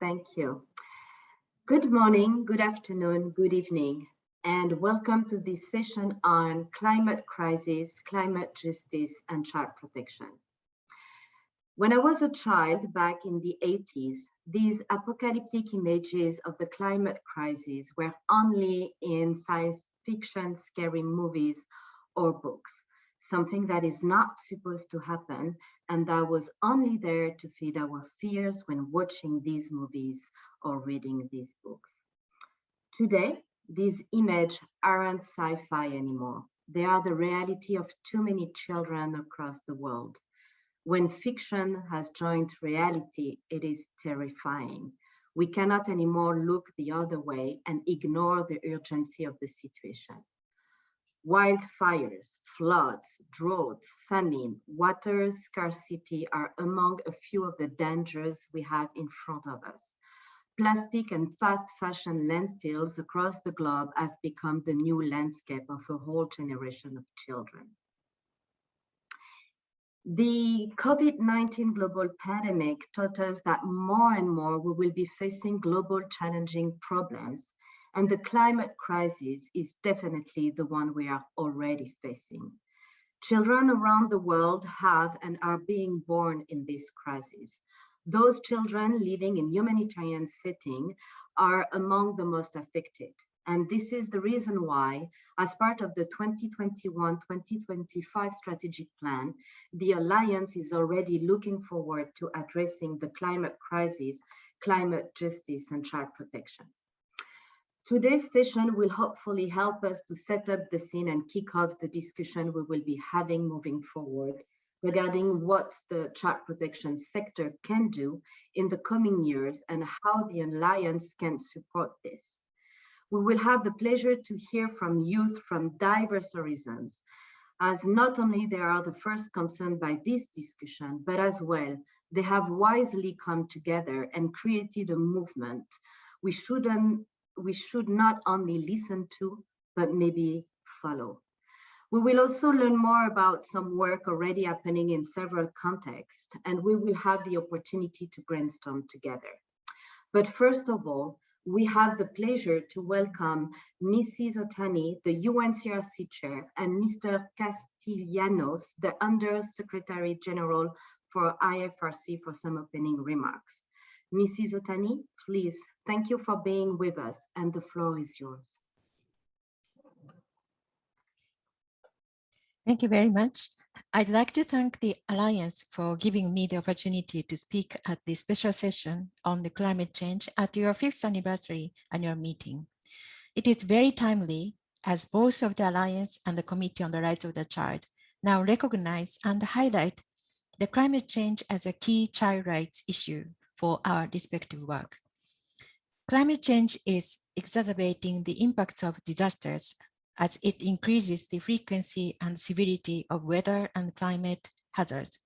Thank you. Good morning, good afternoon, good evening, and welcome to this session on climate crisis, climate justice, and child protection. When I was a child back in the 80s, these apocalyptic images of the climate crisis were only in science fiction scary movies or books, something that is not supposed to happen and that was only there to feed our fears when watching these movies or reading these books. Today, these images aren't sci-fi anymore. They are the reality of too many children across the world. When fiction has joined reality, it is terrifying. We cannot anymore look the other way and ignore the urgency of the situation. Wildfires, floods, droughts, famine, water scarcity are among a few of the dangers we have in front of us plastic and fast fashion landfills across the globe have become the new landscape of a whole generation of children. The COVID-19 global pandemic taught us that more and more we will be facing global challenging problems and the climate crisis is definitely the one we are already facing. Children around the world have and are being born in this crisis. Those children living in humanitarian setting are among the most affected. And this is the reason why, as part of the 2021-2025 strategic plan, the Alliance is already looking forward to addressing the climate crisis, climate justice, and child protection. Today's session will hopefully help us to set up the scene and kick off the discussion we will be having moving forward regarding what the child protection sector can do in the coming years and how the Alliance can support this. We will have the pleasure to hear from youth from diverse horizons, as not only they are the first concerned by this discussion, but as well, they have wisely come together and created a movement we shouldn't we should not only listen to, but maybe follow. We will also learn more about some work already happening in several contexts, and we will have the opportunity to brainstorm together. But first of all, we have the pleasure to welcome Mrs. Otani, the UNCRC chair, and Mr. Castellanos, the Under Secretary General for IFRC for some opening remarks. Mrs. Otani, please, thank you for being with us and the floor is yours. Thank you very much. I'd like to thank the Alliance for giving me the opportunity to speak at this special session on the climate change at your fifth anniversary annual meeting. It is very timely as both of the Alliance and the Committee on the Rights of the Child now recognize and highlight the climate change as a key child rights issue for our respective work. Climate change is exacerbating the impacts of disasters as it increases the frequency and severity of weather and climate hazards.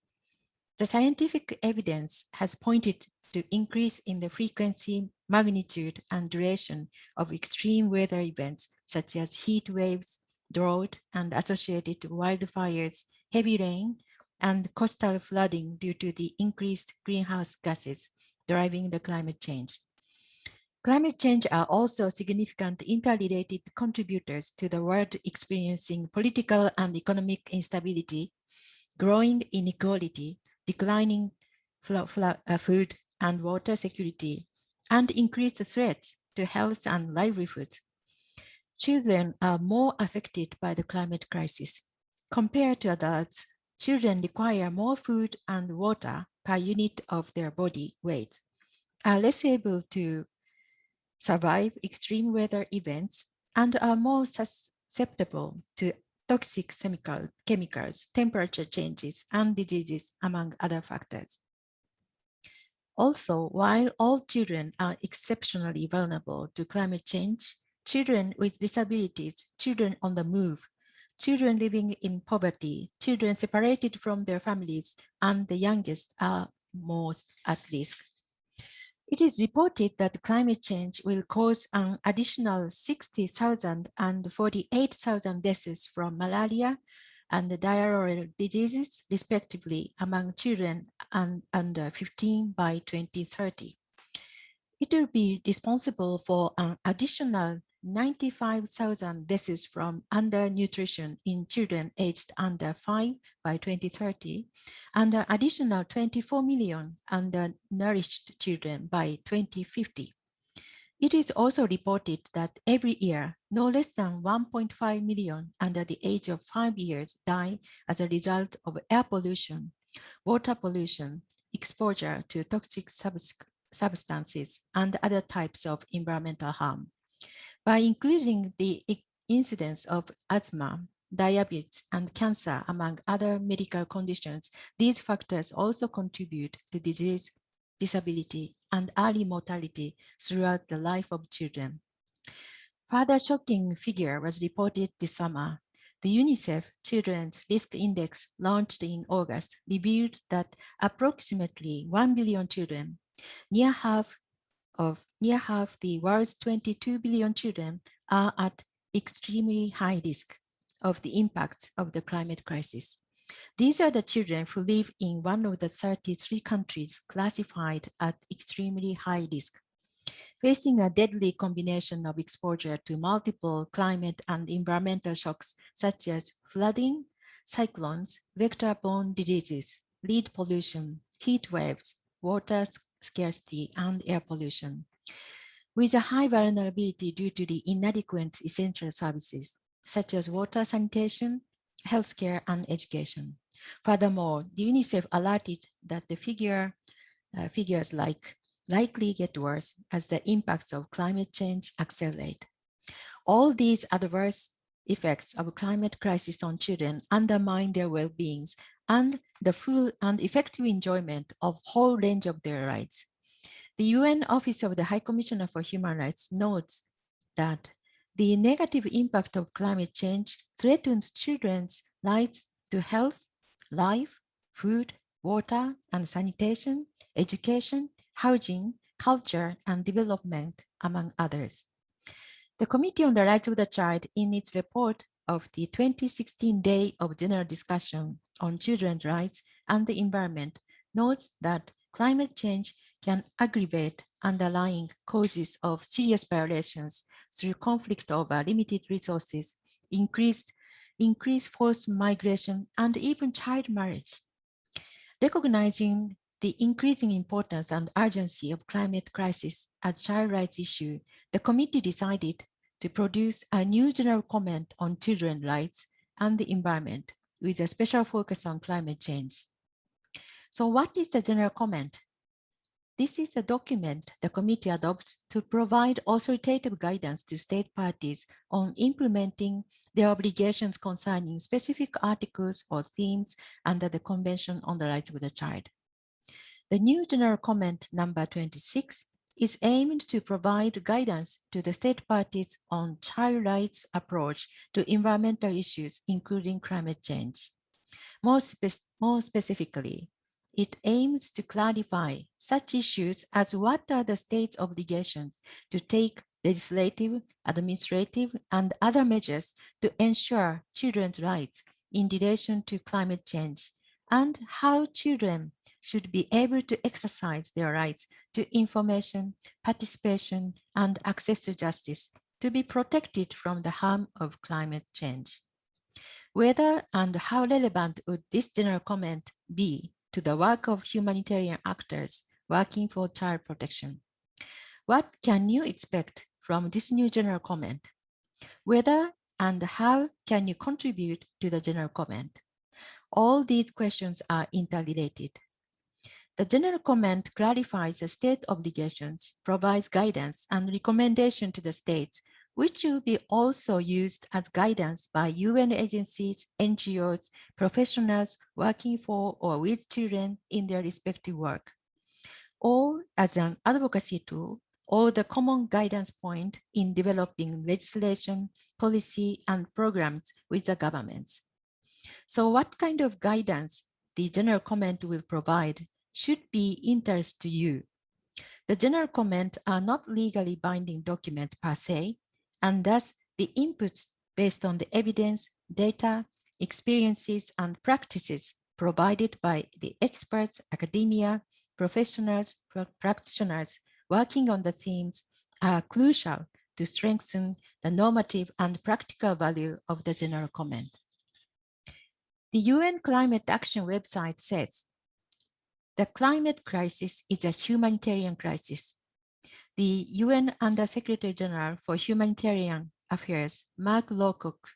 The scientific evidence has pointed to increase in the frequency, magnitude, and duration of extreme weather events such as heat waves, drought, and associated wildfires, heavy rain, and coastal flooding due to the increased greenhouse gases driving the climate change. Climate change are also significant interrelated contributors to the world experiencing political and economic instability, growing inequality, declining uh, food and water security, and increased threats to health and livelihood. Children are more affected by the climate crisis. Compared to adults, children require more food and water per unit of their body weight, are less able to survive extreme weather events, and are more susceptible to toxic chemical, chemicals, temperature changes, and diseases, among other factors. Also, while all children are exceptionally vulnerable to climate change, children with disabilities, children on the move, children living in poverty, children separated from their families, and the youngest are most at risk. It is reported that climate change will cause an additional 60,000 and 48,000 deaths from malaria and diarrheal diseases, respectively, among children and under 15 by 2030. It will be responsible for an additional 95,000 deaths from undernutrition in children aged under 5 by 2030 and an additional 24 million undernourished children by 2050. It is also reported that every year, no less than 1.5 million under the age of five years die as a result of air pollution, water pollution, exposure to toxic substances, and other types of environmental harm. By increasing the incidence of asthma, diabetes, and cancer, among other medical conditions, these factors also contribute to disease, disability, and early mortality throughout the life of children. Further shocking figure was reported this summer. The UNICEF Children's Risk Index launched in August revealed that approximately 1 billion children, near half of near half the world's 22 billion children are at extremely high risk of the impacts of the climate crisis. These are the children who live in one of the 33 countries classified at extremely high risk, facing a deadly combination of exposure to multiple climate and environmental shocks such as flooding, cyclones, vector-borne diseases, lead pollution, heat waves, water scarcity, and air pollution. With a high vulnerability due to the inadequate essential services, such as water sanitation, healthcare, and education. Furthermore, the UNICEF alerted that the figure, uh, figures like likely get worse as the impacts of climate change accelerate. All these adverse effects of climate crisis on children undermine their well-beings and the full and effective enjoyment of whole range of their rights. The UN Office of the High Commissioner for Human Rights notes that the negative impact of climate change threatens children's rights to health, life, food, water and sanitation, education, housing, culture, and development, among others. The Committee on the Rights of the Child, in its report of the 2016 Day of General Discussion on Children's Rights and the Environment, notes that climate change can aggravate underlying causes of serious violations through conflict over limited resources, increased, increased forced migration, and even child marriage. Recognizing the increasing importance and urgency of climate crisis as a child rights issue, the committee decided to produce a new general comment on children's rights and the environment with a special focus on climate change. So what is the general comment? This is the document the committee adopts to provide authoritative guidance to state parties on implementing their obligations concerning specific articles or themes under the Convention on the Rights of the Child. The new general comment number 26 is aimed to provide guidance to the state parties on child rights approach to environmental issues, including climate change. More, spe more specifically, it aims to clarify such issues as what are the state's obligations to take legislative, administrative, and other measures to ensure children's rights in relation to climate change, and how children should be able to exercise their rights to information, participation, and access to justice to be protected from the harm of climate change. Whether and how relevant would this general comment be to the work of humanitarian actors working for child protection. What can you expect from this new general comment? Whether and how can you contribute to the general comment? All these questions are interrelated. The general comment clarifies the state obligations, provides guidance and recommendation to the states which will be also used as guidance by UN agencies, NGOs, professionals working for or with children in their respective work, or as an advocacy tool or the common guidance point in developing legislation, policy, and programs with the governments. So what kind of guidance the general comment will provide should be interest to you. The general comment are not legally binding documents per se, and thus the inputs based on the evidence, data, experiences, and practices provided by the experts, academia, professionals, practitioners working on the themes are crucial to strengthen the normative and practical value of the general comment. The UN Climate Action website says, the climate crisis is a humanitarian crisis. The UN Under-Secretary General for Humanitarian Affairs, Mark Lowcock,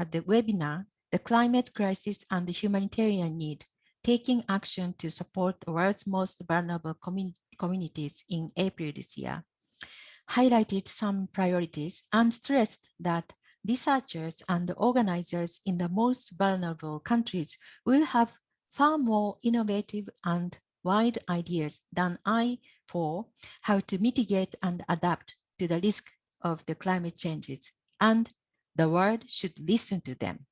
at the webinar, The Climate Crisis and the Humanitarian Need, taking action to support the world's most vulnerable communities in April this year, highlighted some priorities and stressed that researchers and organizers in the most vulnerable countries will have far more innovative and wide ideas than I for how to mitigate and adapt to the risk of the climate changes, and the world should listen to them.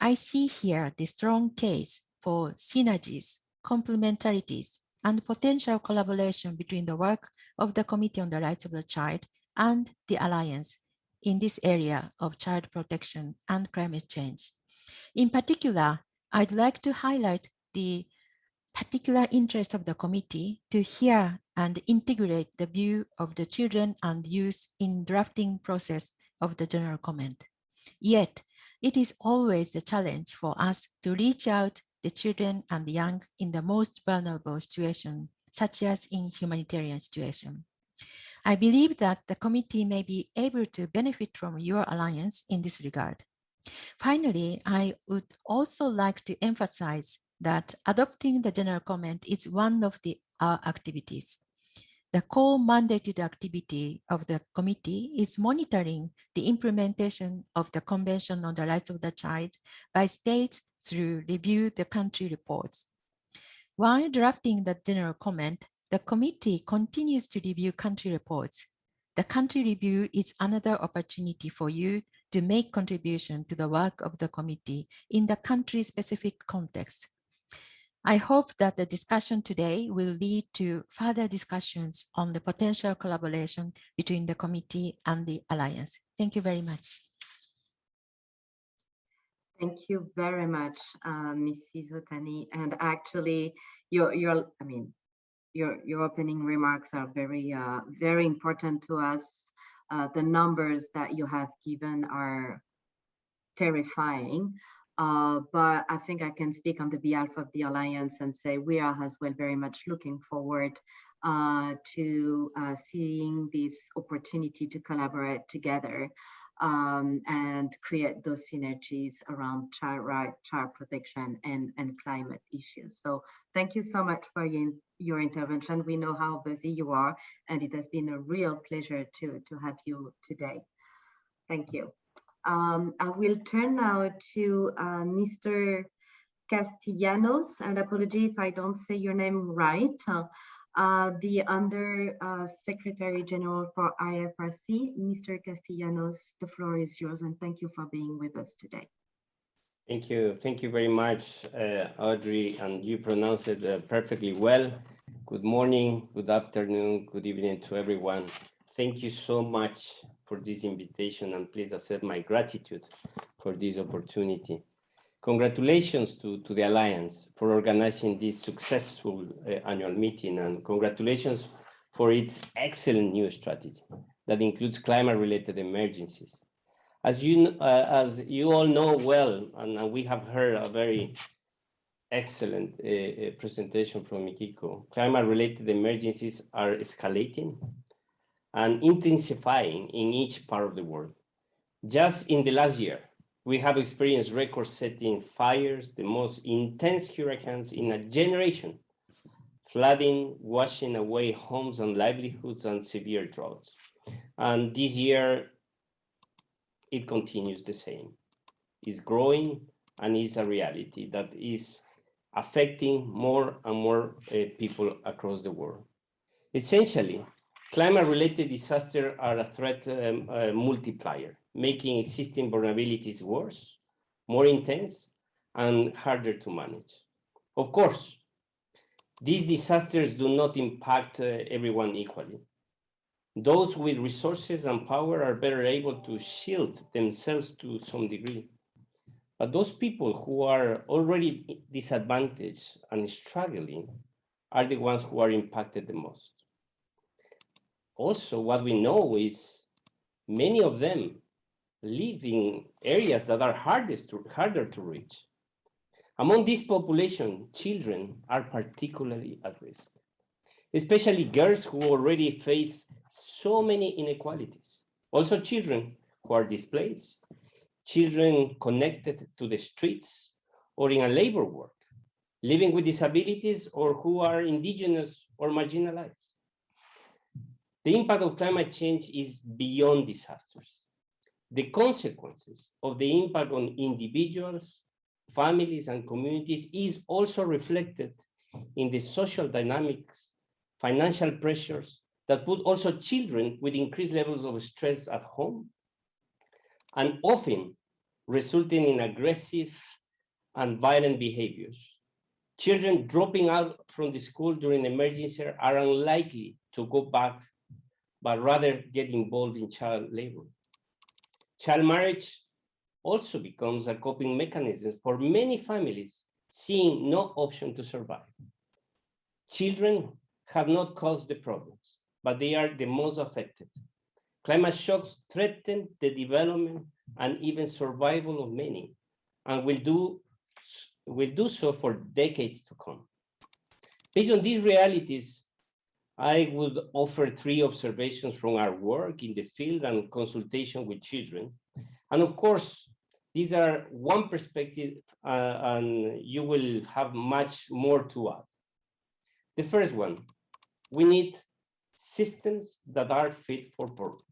I see here the strong case for synergies, complementarities, and potential collaboration between the work of the Committee on the Rights of the Child and the Alliance in this area of child protection and climate change. In particular, I'd like to highlight the particular interest of the committee to hear and integrate the view of the children and youth in drafting process of the general comment. Yet, it is always the challenge for us to reach out the children and the young in the most vulnerable situation, such as in humanitarian situation. I believe that the committee may be able to benefit from your alliance in this regard. Finally, I would also like to emphasize that adopting the general comment is one of the our activities. The core mandated activity of the committee is monitoring the implementation of the Convention on the Rights of the Child by states through review the country reports. While drafting the general comment, the committee continues to review country reports. The country review is another opportunity for you to make contribution to the work of the committee in the country-specific context. I hope that the discussion today will lead to further discussions on the potential collaboration between the committee and the Alliance. Thank you very much. Thank you very much, uh, Mrs. Otani. And actually, your, your, I mean, your, your opening remarks are very, uh, very important to us. Uh, the numbers that you have given are terrifying. Uh, but I think I can speak on the behalf of the Alliance and say we are as well very much looking forward uh, to uh, seeing this opportunity to collaborate together um, and create those synergies around child right, child protection and, and climate issues. So thank you so much for your, your intervention. We know how busy you are and it has been a real pleasure to, to have you today. Thank you. Um, I will turn now to uh, Mr. Castellanos, and apology if I don't say your name right, uh, the Under uh, Secretary General for IFRC, Mr. Castellanos, the floor is yours, and thank you for being with us today. Thank you. Thank you very much, uh, Audrey, and you pronounced it uh, perfectly well. Good morning, good afternoon, good evening to everyone. Thank you so much for this invitation and please accept my gratitude for this opportunity. Congratulations to, to the Alliance for organizing this successful uh, annual meeting and congratulations for its excellent new strategy that includes climate-related emergencies. As you, uh, as you all know well, and we have heard a very excellent uh, uh presentation from Mikiko, climate-related emergencies are escalating and intensifying in each part of the world. Just in the last year, we have experienced record-setting fires, the most intense hurricanes in a generation, flooding, washing away homes and livelihoods, and severe droughts. And this year, it continues the same. It's growing and is a reality that is affecting more and more uh, people across the world. Essentially, Climate-related disasters are a threat um, uh, multiplier, making existing vulnerabilities worse, more intense, and harder to manage. Of course, these disasters do not impact uh, everyone equally. Those with resources and power are better able to shield themselves to some degree. But those people who are already disadvantaged and struggling are the ones who are impacted the most. also what we know is many of them live in areas that are hardest to, harder to reach. Among this population, children are particularly at risk, especially girls who already face so many inequalities. Also children who are displaced, children connected to the streets or in a labor work, living with disabilities or who are indigenous or marginalized. The impact of climate change is beyond disasters. The consequences of the impact on individuals, families, and communities is also reflected in the social dynamics, financial pressures that put also children with increased levels of stress at home, and often resulting in aggressive and violent behaviors. Children dropping out from the school during emergency are unlikely to go back, but rather get involved in child labor. Child marriage also becomes a coping mechanism for many families seeing no option to survive. Children have not caused the problems, but they are the most affected. Climate shocks threaten the development and even survival of many, and will do, will do so for decades to come. Based on these realities, I would offer three observations from our work in the field and consultation with children. And of course, these are one perspective uh, and you will have much more to add. The first one, we need systems that are fit for purpose.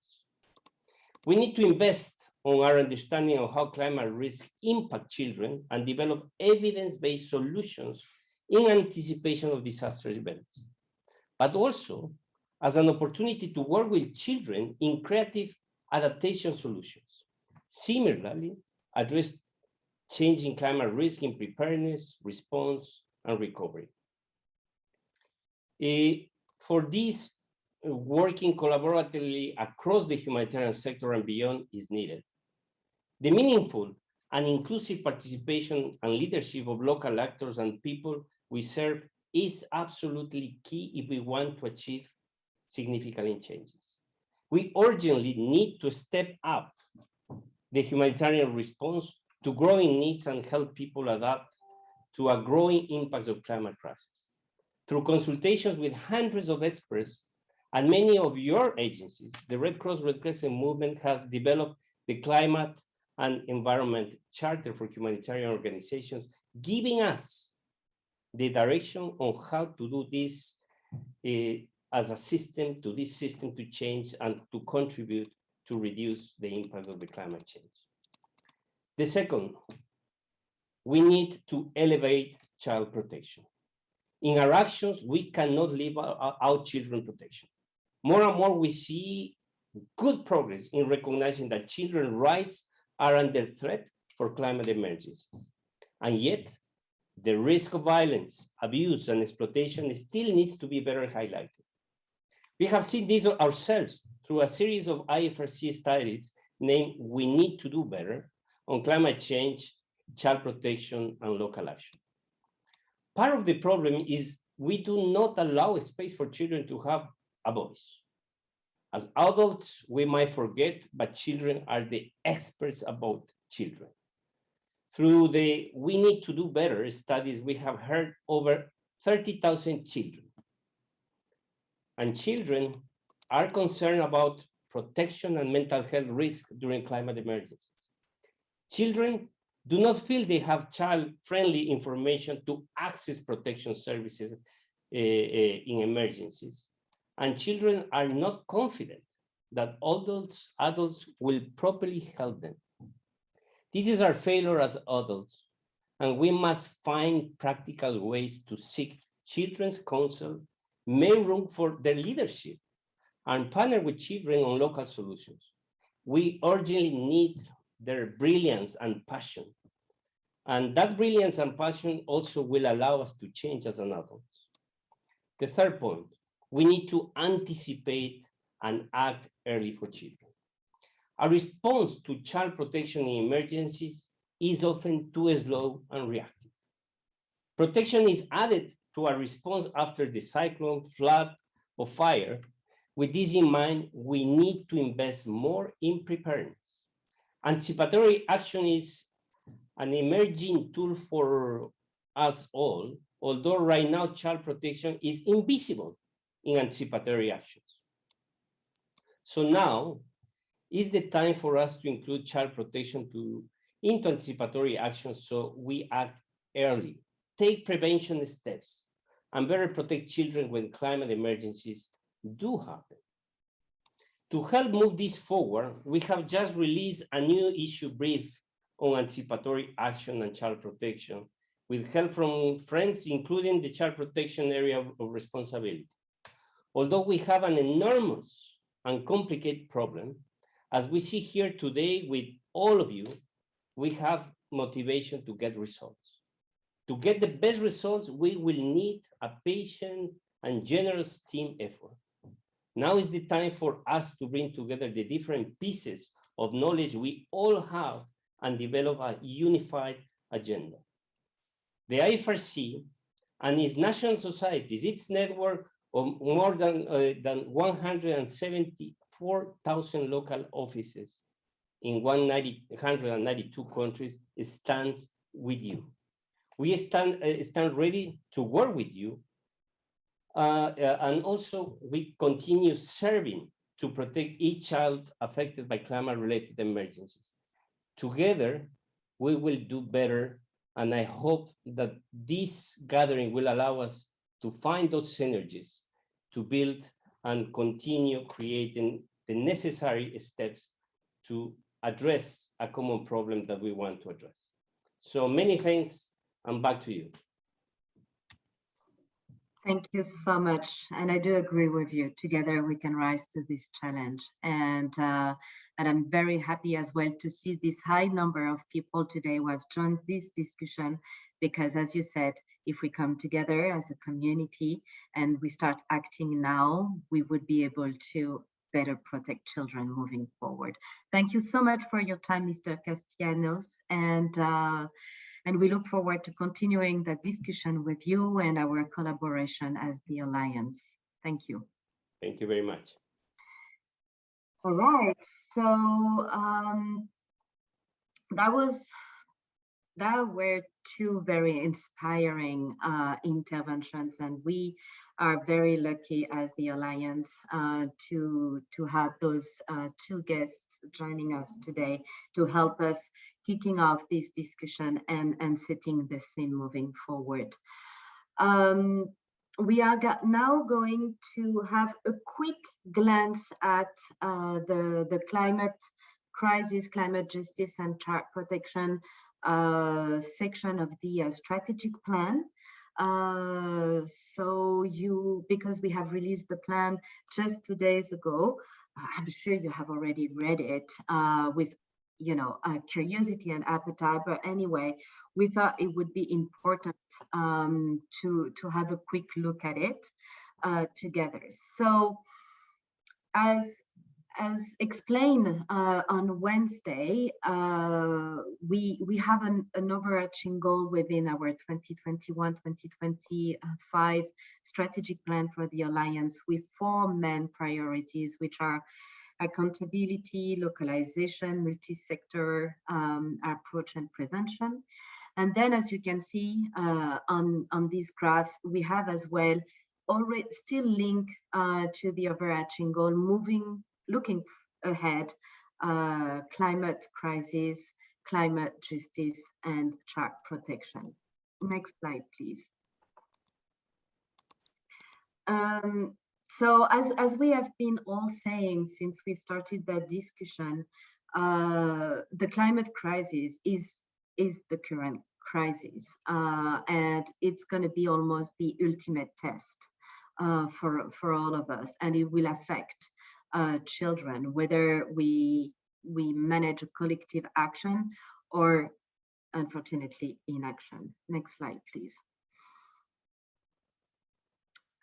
We need to invest on our understanding of how climate risk impact children and develop evidence-based solutions in anticipation of disaster events, but also as an opportunity to work with children in creative adaptation solutions. Similarly, address changing climate risk in preparedness, response, and recovery. Uh, for this, working collaboratively across the humanitarian sector and beyond is needed. The meaningful and inclusive participation and leadership of local actors and people we serve is absolutely key if we want to achieve significant changes. We urgently need to step up the humanitarian response to growing needs and help people adapt to a growing impacts of climate crisis. Through consultations with hundreds of experts and many of your agencies, the Red Cross Red Crescent movement has developed the Climate and Environment Charter for Humanitarian Organizations, giving us the direction on how to do this uh, as a system, to this system to change and to contribute to reduce the impacts of the climate change. The second, we need to elevate child protection. In our actions, we cannot leave out children protection more and more we see good progress in recognizing that children's rights are under threat for climate emergencies. And yet, the risk of violence, abuse, and exploitation still needs to be better highlighted. We have seen this ourselves through a series of IFRC studies named We Need to Do Better on climate change, child protection, and local action. Part of the problem is we do not allow space for children to have a voice. As adults, we might forget, but children are the experts about children. Through the We Need to Do Better studies, we have heard over 30,000 children. And children are concerned about protection and mental health risk during climate emergencies. Children do not feel they have child-friendly information to access protection services uh, in emergencies and children are not confident that adults, adults will properly help them. This is our failure as adults, and we must find practical ways to seek children's counsel, make room for their leadership, and partner with children on local solutions. We urgently need their brilliance and passion. And that brilliance and passion also will allow us to change as an adult. The third point, we need to anticipate and act early for children. Our response to child protection in emergencies is often too slow and reactive. Protection is added to our response after the cyclone, flood, or fire, With this in mind, we need to invest more in preparedness. Anticipatory action is an emerging tool for us all, although right now child protection is invisible in anticipatory actions. So now is the time for us to include child protection to, into anticipatory actions so we act early, take prevention steps, and better protect children when climate emergencies do happen. To help move this forward, we have just released a new issue brief on anticipatory action and child protection with help from friends, including the child protection area of, of responsibility. Although we have an enormous and complicated problem, as we see here today with all of you, we have motivation to get results. To get the best results, we will need a patient and generous team effort. Now is the time for us to bring together the different pieces of knowledge we all have and develop a unified agenda. The IFRC and its national societies, its network of more than, uh, than 174,000 local offices in 192 countries stands with you. We stand, uh, stand ready to work with you. Uh, uh, and also we continue serving to protect each child affected by climate related emergencies. Together, we will do better. And I hope that this gathering will allow us to find those synergies to build and continue creating the necessary steps to address a common problem that we want to address. So many thanks and back to you. Thank you so much. And I do agree with you. Together we can rise to this challenge. And uh, and I'm very happy as well to see this high number of people today who have joined this discussion because as you said, if we come together as a community and we start acting now, we would be able to better protect children moving forward. Thank you so much for your time, Mr. Castellanos. And uh, and we look forward to continuing the discussion with you and our collaboration as the Alliance. Thank you. Thank you very much. All right, so um, that was that were two very inspiring uh, interventions and we are very lucky as the Alliance uh, to, to have those uh, two guests joining us today to help us kicking off this discussion and, and setting the scene moving forward. Um, we are now going to have a quick glance at uh, the, the climate crisis, climate justice and child protection uh, section of the uh, strategic plan. Uh, so you, because we have released the plan just two days ago, I'm sure you have already read it uh, with you know, uh, curiosity and appetite. But anyway, we thought it would be important um, to, to have a quick look at it uh, together. So as, as explained uh, on Wednesday, uh, we, we have an, an overarching goal within our 2021-2025 strategic plan for the Alliance with four main priorities, which are accountability, localization, multi-sector um, approach and prevention. And then as you can see uh, on, on this graph, we have as well already still link uh, to the overarching goal, moving, looking ahead, uh, climate crisis, climate justice, and child protection. Next slide, please. Um, so as, as we have been all saying since we started that discussion, uh, the climate crisis is, is the current crisis. Uh, and it's going to be almost the ultimate test uh, for, for all of us. And it will affect uh, children, whether we, we manage a collective action or unfortunately inaction. Next slide, please.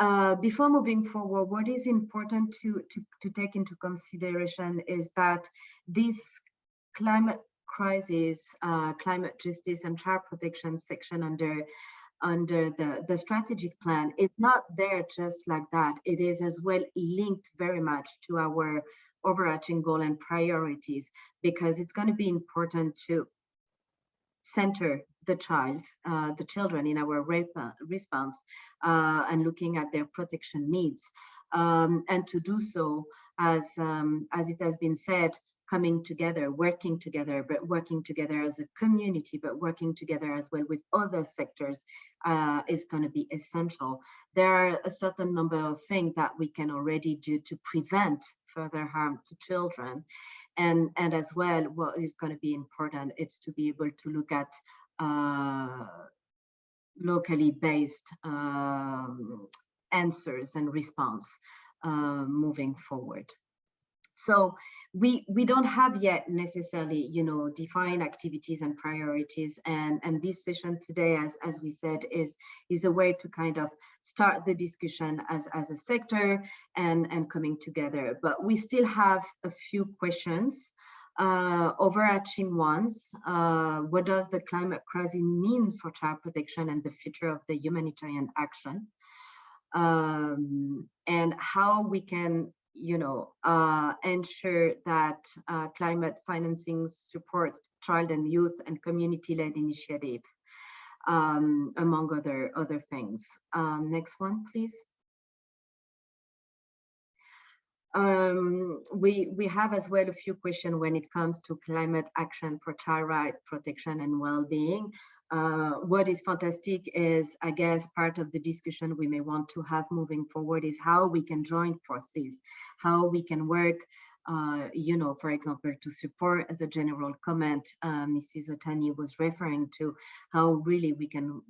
Uh, before moving forward, what is important to, to, to take into consideration is that this climate crisis, uh, climate justice and child protection section under under the, the strategic plan is not there just like that. It is as well linked very much to our overarching goal and priorities because it's going to be important to center the child, uh, the children in our response uh, and looking at their protection needs. Um, and to do so, as, um, as it has been said, coming together, working together, but working together as a community, but working together as well with other sectors uh, is going to be essential. There are a certain number of things that we can already do to prevent further harm to children. And, and as well, what is going to be important is to be able to look at uh, locally based um, answers and response uh, moving forward. So we we don't have yet necessarily, you know, defined activities and priorities. And and this session today, as as we said, is is a way to kind of start the discussion as as a sector and and coming together. But we still have a few questions. Uh, overarching ones, uh, what does the climate crisis mean for child protection and the future of the humanitarian action? Um, and how we can you know, uh, ensure that uh, climate financing support child and youth and community-led initiative, um, among other, other things. Um, next one, please. Um, we, we have as well a few questions when it comes to climate action for child right protection and well-being. Uh, what is fantastic is, I guess, part of the discussion we may want to have moving forward is how we can join forces, how we can work, uh, you know, for example, to support the general comment uh, Mrs. Otani was referring to, how really we can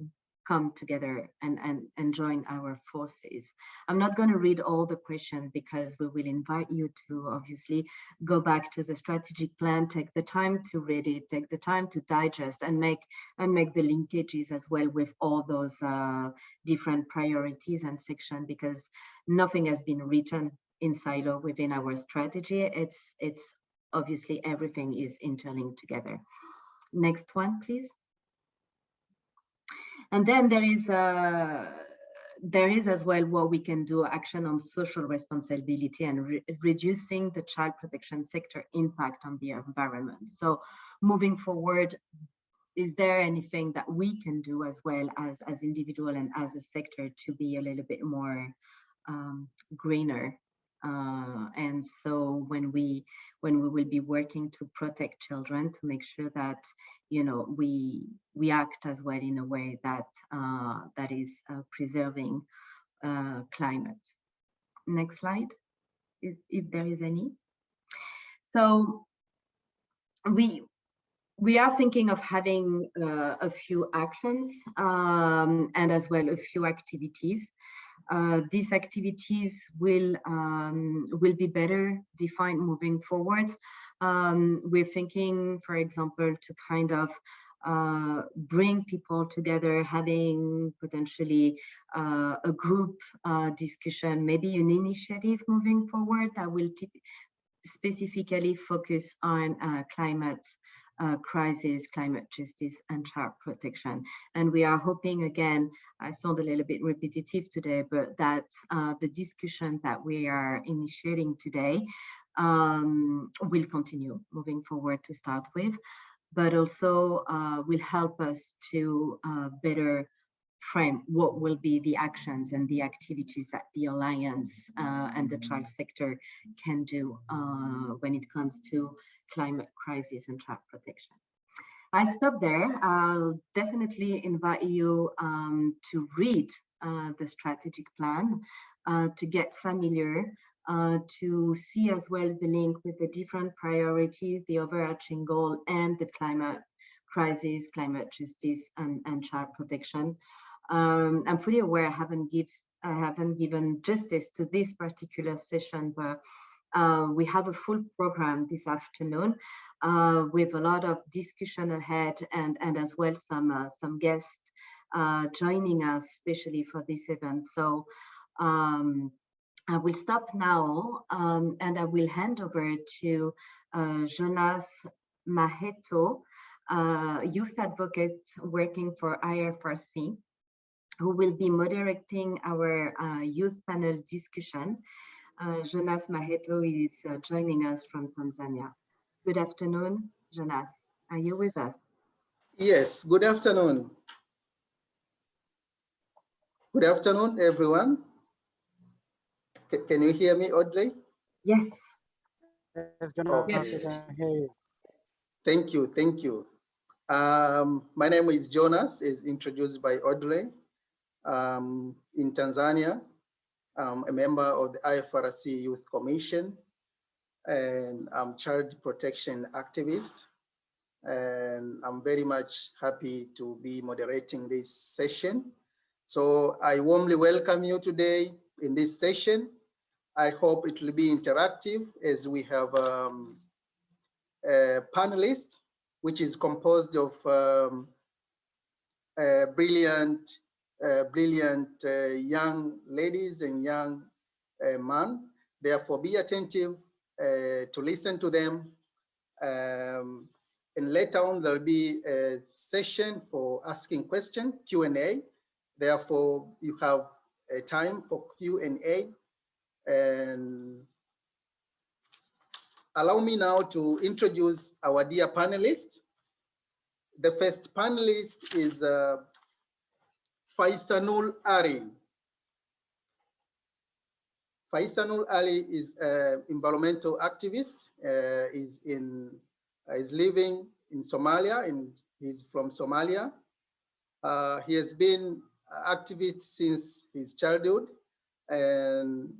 come together and, and, and join our forces. I'm not going to read all the questions because we will invite you to obviously go back to the strategic plan, take the time to read it, take the time to digest and make and make the linkages as well with all those uh, different priorities and section because nothing has been written in silo within our strategy. It's it's obviously everything is interlinked together. Next one, please. And then there is a uh, there is as well what we can do action on social responsibility and re reducing the child protection sector impact on the environment. So moving forward, is there anything that we can do as well as as individual and as a sector to be a little bit more um, greener uh, and so when we when we will be working to protect children to make sure that you know we we act as well in a way that uh, that is uh, preserving uh, climate. Next slide, if, if there is any. So we we are thinking of having uh, a few actions um, and as well a few activities uh, these activities will um, will be better defined moving forwards. Um, we're thinking, for example, to kind of uh, bring people together, having potentially uh, a group uh, discussion, maybe an initiative moving forward that will specifically focus on uh, climate uh, crisis, climate justice, and child protection. And we are hoping, again, I sound a little bit repetitive today, but that uh, the discussion that we are initiating today um, will continue moving forward to start with, but also uh, will help us to uh, better frame what will be the actions and the activities that the Alliance uh, and the child sector can do uh, when it comes to climate crisis and child protection. I stop there. I'll definitely invite you um, to read uh, the strategic plan, uh, to get familiar, uh, to see as well the link with the different priorities, the overarching goal, and the climate crisis, climate justice, and, and child protection. Um, I'm fully aware I haven't give I haven't given justice to this particular session, but uh, we have a full program this afternoon uh, with a lot of discussion ahead and, and as well some, uh, some guests uh, joining us, especially for this event. So um, I will stop now um, and I will hand over to uh, Jonas Maheto, youth advocate working for IFRC. Who will be moderating our uh, youth panel discussion. Uh, Jonas Maheto is uh, joining us from Tanzania. Good afternoon, Jonas. Are you with us? Yes, good afternoon. Good afternoon, everyone. C can you hear me, Audrey? Yes. Yes, General, Yes. I can hear you. Thank you, thank you. Um, my name is Jonas, is introduced by Audrey. Um, in Tanzania, I'm a member of the IFRC Youth Commission, and I'm child protection activist. And I'm very much happy to be moderating this session. So I warmly welcome you today in this session. I hope it will be interactive as we have um, a panelist, which is composed of um, brilliant, brilliant uh, young ladies and young uh, men. Therefore, be attentive uh, to listen to them. Um, and later on, there'll be a session for asking question, Q&A. Therefore, you have a time for Q&A. And allow me now to introduce our dear panelists. The first panelist is uh, Faisanul Ari. Faisanul Ali is an environmental activist. Uh, is in uh, is living in Somalia, and he's from Somalia. Uh, he has been activist since his childhood, and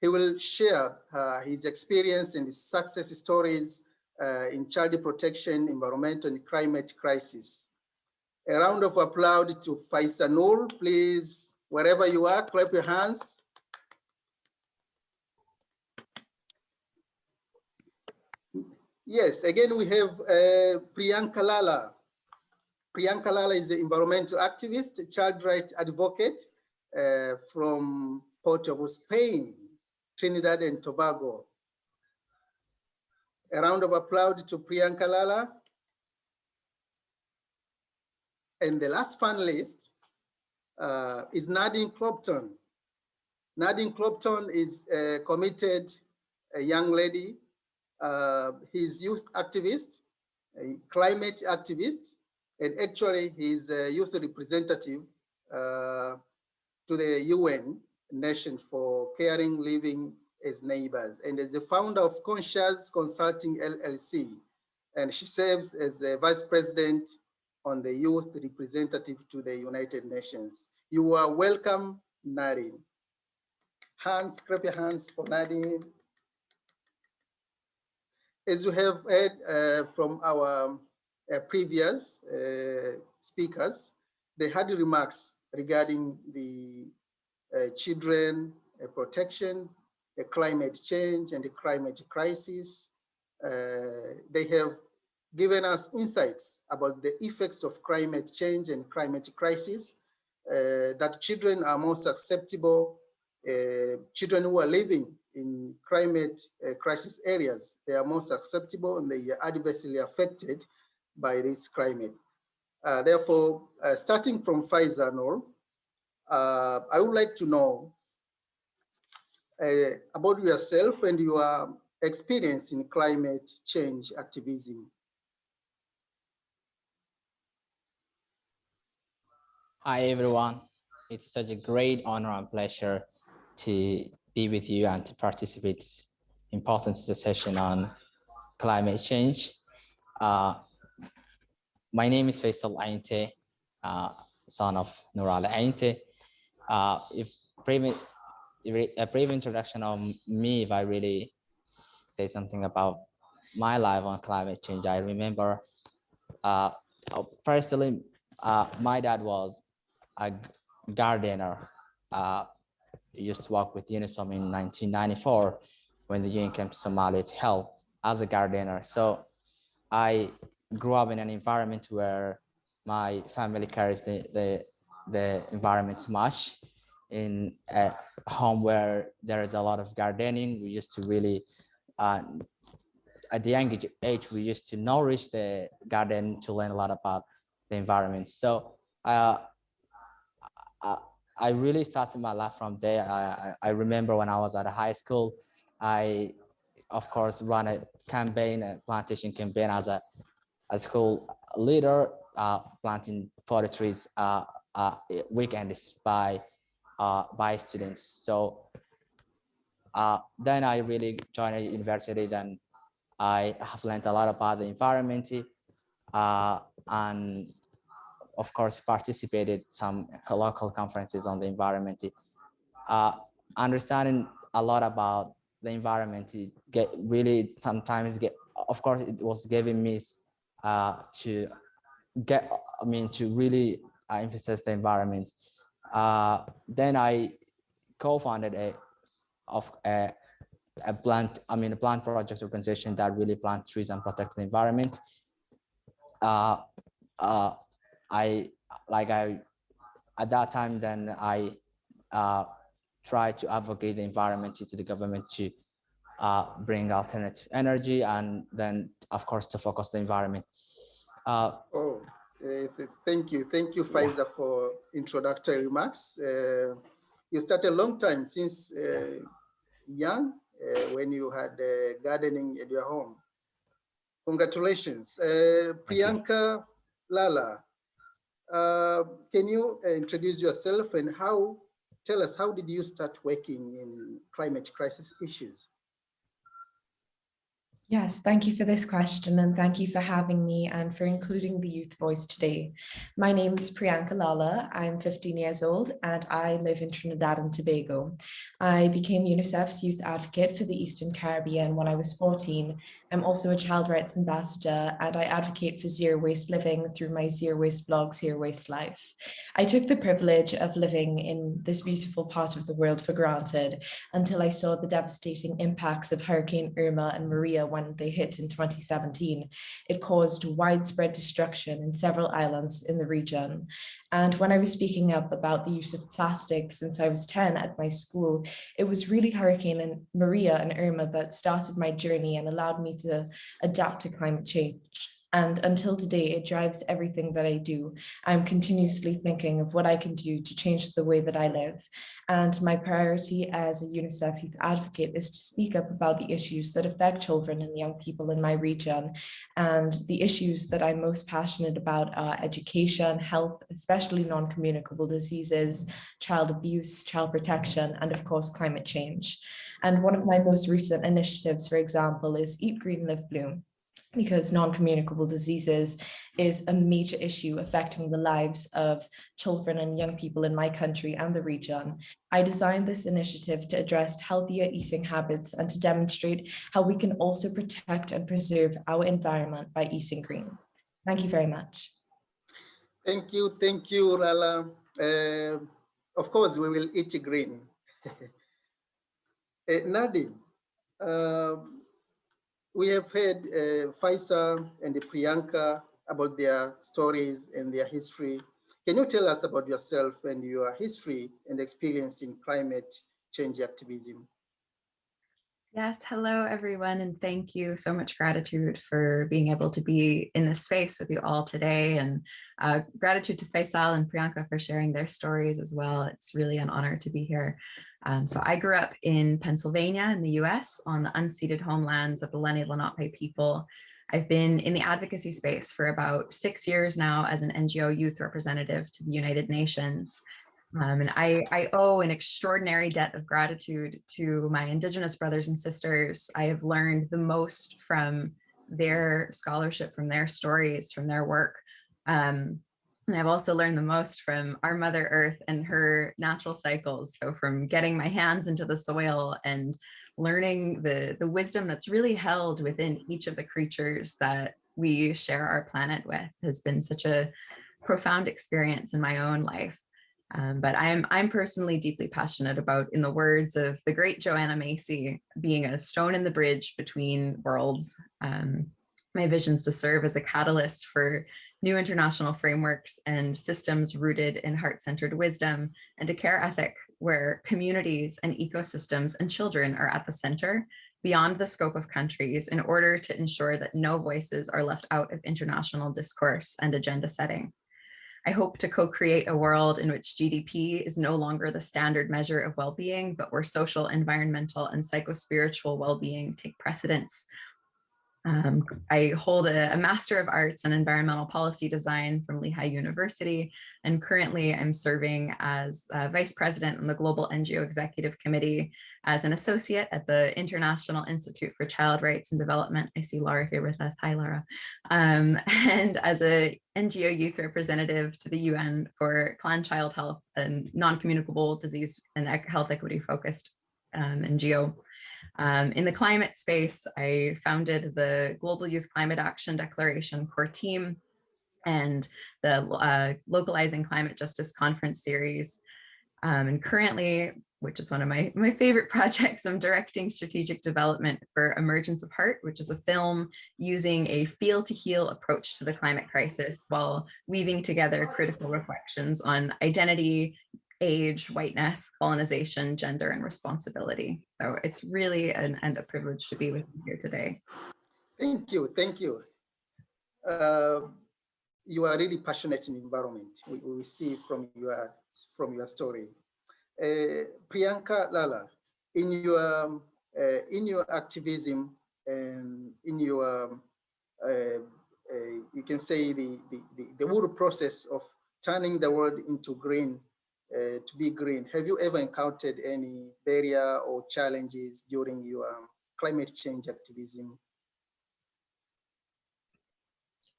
he will share uh, his experience and his success stories uh, in child protection, environmental and climate crisis. A round of applause to Faisanul, please, wherever you are, clap your hands. Yes, again, we have uh, Priyanka Lala. Priyanka Lala is an environmental activist, child rights advocate uh, from Port of Spain. Trinidad and Tobago. A round of applause to Priyanka Lala. And the last panelist uh, is Nadine Clopton. Nadine Clopton is a committed a young lady. Uh, he's youth activist, a climate activist, and actually he's a youth representative uh, to the UN nation for caring living as neighbors and as the founder of Conscious Consulting LLC. And she serves as the vice president on the youth representative to the United Nations. You are welcome, Nadine. Hands, clap your hands for Nadine. As you have heard uh, from our uh, previous uh, speakers, they had remarks regarding the uh, children uh, protection, the climate change and the climate crisis. Uh, they have given us insights about the effects of climate change and climate crisis, that children are more susceptible, children who are living in climate crisis areas, they are more susceptible and they are adversely affected by this climate. Uh, therefore, uh, starting from Faiza, uh, I would like to know uh, about yourself and your experience in climate change activism. Hi, everyone. It's such a great honor and pleasure to be with you and to participate in this important session on climate change. Uh, my name is Faisal Ainte, uh, son of Nurala Ainte. Uh, if a brief introduction of me, if I really say something about my life on climate change, I remember uh, firstly, uh, my dad was a gardener. Uh, used to work with UNOSOM in 1994 when the UN came to Somalia to help as a gardener. So I grew up in an environment where my family carries the, the the environment much in a home where there is a lot of gardening we used to really uh, at the young age we used to nourish the garden to learn a lot about the environment so uh, I, really started my life from there. I, I remember when I was at a high school, I, of course, ran a campaign, a plantation campaign as a, a school leader, uh, planting 40 trees uh, uh, weekends by, uh, by students. So uh, then I really joined a university. Then I have learned a lot about the environment uh, and of course participated some local conferences on the environment. Uh, understanding a lot about the environment get really sometimes get of course it was giving me uh, to get I mean to really uh, emphasize the environment. Uh, then I co-founded a of a, a plant, I mean, a plant project organization that really plant trees and protect the environment. Uh, uh, I, like I, at that time, then I uh, tried to advocate the environment to the government to uh, bring alternative energy and then, of course, to focus the environment. Uh, Oh, uh, thank you. Thank you, Faiza, for introductory remarks. Uh, you started a long time since uh, young, uh, when you had uh, gardening at your home. Congratulations. Uh, Priyanka Lala, uh, can you introduce yourself and how, tell us, how did you start working in climate crisis issues? Yes, thank you for this question and thank you for having me and for including the youth voice today. My name is Priyanka Lala. I'm 15 years old and I live in Trinidad and Tobago. I became UNICEF's youth advocate for the Eastern Caribbean when I was 14 I'm also a child rights ambassador and I advocate for zero waste living through my zero waste blog, Zero Waste Life. I took the privilege of living in this beautiful part of the world for granted until I saw the devastating impacts of Hurricane Irma and Maria when they hit in 2017. It caused widespread destruction in several islands in the region. And when I was speaking up about the use of plastic since I was 10 at my school, it was really Hurricane and Maria and Irma that started my journey and allowed me to adapt to climate change. And until today, it drives everything that I do. I'm continuously thinking of what I can do to change the way that I live. And my priority as a UNICEF youth advocate is to speak up about the issues that affect children and young people in my region. And the issues that I'm most passionate about are education, health, especially non-communicable diseases, child abuse, child protection, and of course, climate change. And one of my most recent initiatives, for example, is Eat Green, Live Bloom because non-communicable diseases is a major issue affecting the lives of children and young people in my country and the region. I designed this initiative to address healthier eating habits and to demonstrate how we can also protect and preserve our environment by eating green. Thank you very much. Thank you, thank you, Rala. Uh, of course, we will eat green. uh, Nadine, uh, we have heard uh, Faisa and Priyanka about their stories and their history. Can you tell us about yourself and your history and experience in climate change activism? Yes, hello everyone, and thank you so much gratitude for being able to be in this space with you all today, and uh, gratitude to Faisal and Priyanka for sharing their stories as well. It's really an honor to be here. Um, so I grew up in Pennsylvania in the US on the unceded homelands of the Lenni Lenape people. I've been in the advocacy space for about six years now as an NGO youth representative to the United Nations. Um, and I, I owe an extraordinary debt of gratitude to my Indigenous brothers and sisters. I have learned the most from their scholarship, from their stories, from their work. Um, and I've also learned the most from our Mother Earth and her natural cycles. So from getting my hands into the soil and learning the, the wisdom that's really held within each of the creatures that we share our planet with has been such a profound experience in my own life. Um, but I'm, I'm personally deeply passionate about, in the words of the great Joanna Macy, being a stone in the bridge between worlds. Um, my visions to serve as a catalyst for new international frameworks and systems rooted in heart-centered wisdom and a care ethic where communities and ecosystems and children are at the center beyond the scope of countries in order to ensure that no voices are left out of international discourse and agenda setting. I hope to co-create a world in which GDP is no longer the standard measure of well-being, but where social, environmental, and psychospiritual well-being take precedence um, I hold a, a, Master of Arts in Environmental Policy Design from Lehigh University, and currently I'm serving as Vice President on the Global NGO Executive Committee as an associate at the International Institute for Child Rights and Development. I see Laura here with us. Hi, Laura. Um, and as a NGO youth representative to the UN for Clan Child Health and non-communicable disease and health equity focused um, NGO. Um, in the climate space, I founded the Global Youth Climate Action Declaration core team and the uh, Localizing Climate Justice Conference series. Um, and currently, which is one of my, my favorite projects, I'm directing strategic development for Emergence of Heart, which is a film using a feel to heal approach to the climate crisis while weaving together critical reflections on identity, age, whiteness, colonization, gender, and responsibility. So it's really an, and a privilege to be with you here today. Thank you, thank you. Uh, you are really passionate in environment. We, we see from your from your story. Uh, Priyanka Lala, in your um, uh, in your activism and in your um, uh, uh, you can say the, the the the whole process of turning the world into green uh, to be green. Have you ever encountered any barrier or challenges during your um, climate change activism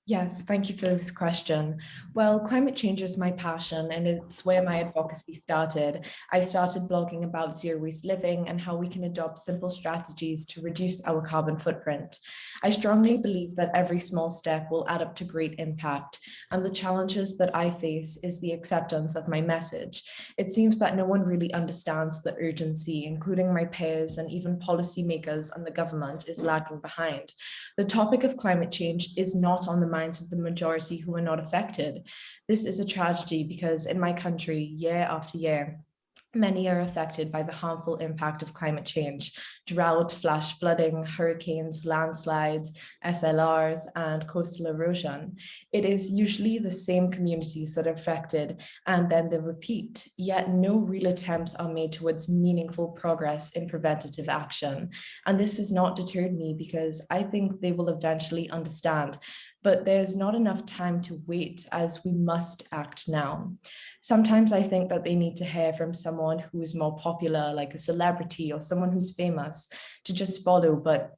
Yes, thank you for this question. Well, climate change is my passion and it's where my advocacy started. I started blogging about zero waste living and how we can adopt simple strategies to reduce our carbon footprint. I strongly believe that every small step will add up to great impact and the challenges that I face is the acceptance of my message. It seems that no one really understands the urgency, including my peers and even policymakers and the government is lagging behind. The topic of climate change is not on the minds of the majority who are not affected. This is a tragedy because in my country, year after year, Many are affected by the harmful impact of climate change, drought, flash flooding, hurricanes, landslides, SLRs, and coastal erosion. It is usually the same communities that are affected and then they repeat, yet no real attempts are made towards meaningful progress in preventative action. And this has not deterred me because I think they will eventually understand but there's not enough time to wait as we must act now. Sometimes I think that they need to hear from someone who is more popular, like a celebrity or someone who's famous to just follow, but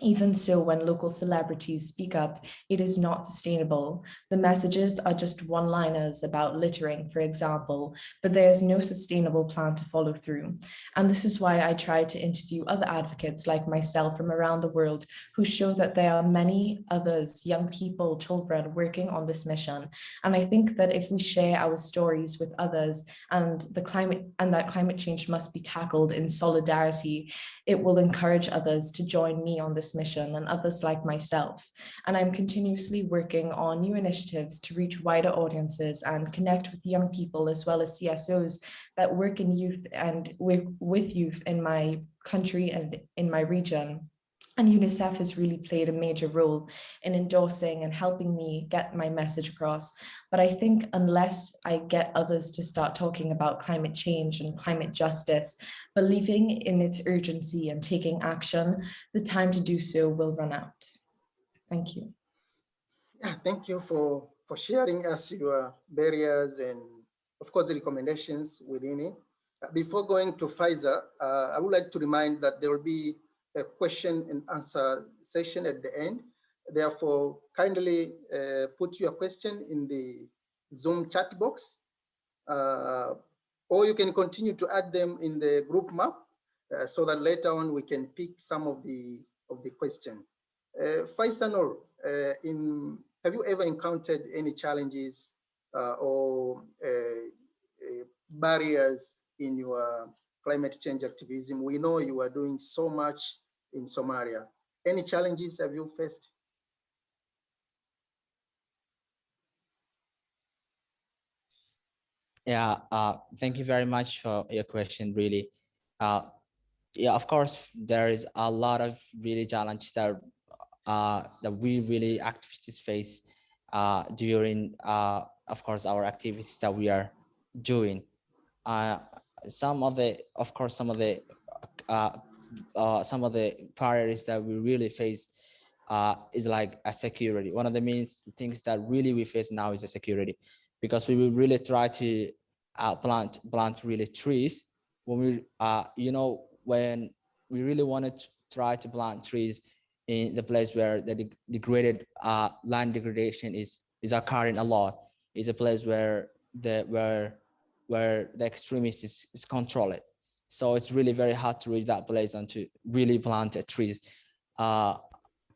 even so, when local celebrities speak up, it is not sustainable. The messages are just one-liners about littering, for example, but there is no sustainable plan to follow through. And this is why I try to interview other advocates like myself from around the world who show that there are many others, young people, children working on this mission. And I think that if we share our stories with others and the climate and that climate change must be tackled in solidarity, it will encourage others to join me on this mission and others like myself. And I'm continuously working on new initiatives to reach wider audiences and connect with young people as well as CSOs that work in youth and with, with youth in my country and in my region. And UNICEF has really played a major role in endorsing and helping me get my message across. But I think unless I get others to start talking about climate change and climate justice, believing in its urgency and taking action, the time to do so will run out. Thank you. Yeah, thank you for, for sharing us your barriers and of course the recommendations within it. Before going to Faiza, uh, I would like to remind that there will be a question and answer session at the end. Therefore, kindly uh, put your question in the Zoom chat box, uh, or you can continue to add them in the group map uh, so that later on we can pick some of the of the question. Uh, Faisanor, uh, in have you ever encountered any challenges uh, or uh, barriers in your climate change activism. We know you are doing so much in Somalia. Any challenges have you faced? Yeah, uh, thank you very much for your question, really. Uh, yeah, of course, there is a lot of really challenges that uh, that we really activists face uh, during, uh, of course, our activities that we are doing. Uh, some of the, of course, some of the, uh, uh, some of the priorities that we really face uh, is like a security. One of the main things that really we face now is a security, because we will really try to uh, plant plant really trees when we, uh, you know, when we really wanted to try to plant trees in the place where the de degraded uh, land degradation is is occurring a lot. Is a place where the where where the extremists is, is controlled. So it's really very hard to reach that place and to really plant trees. Uh,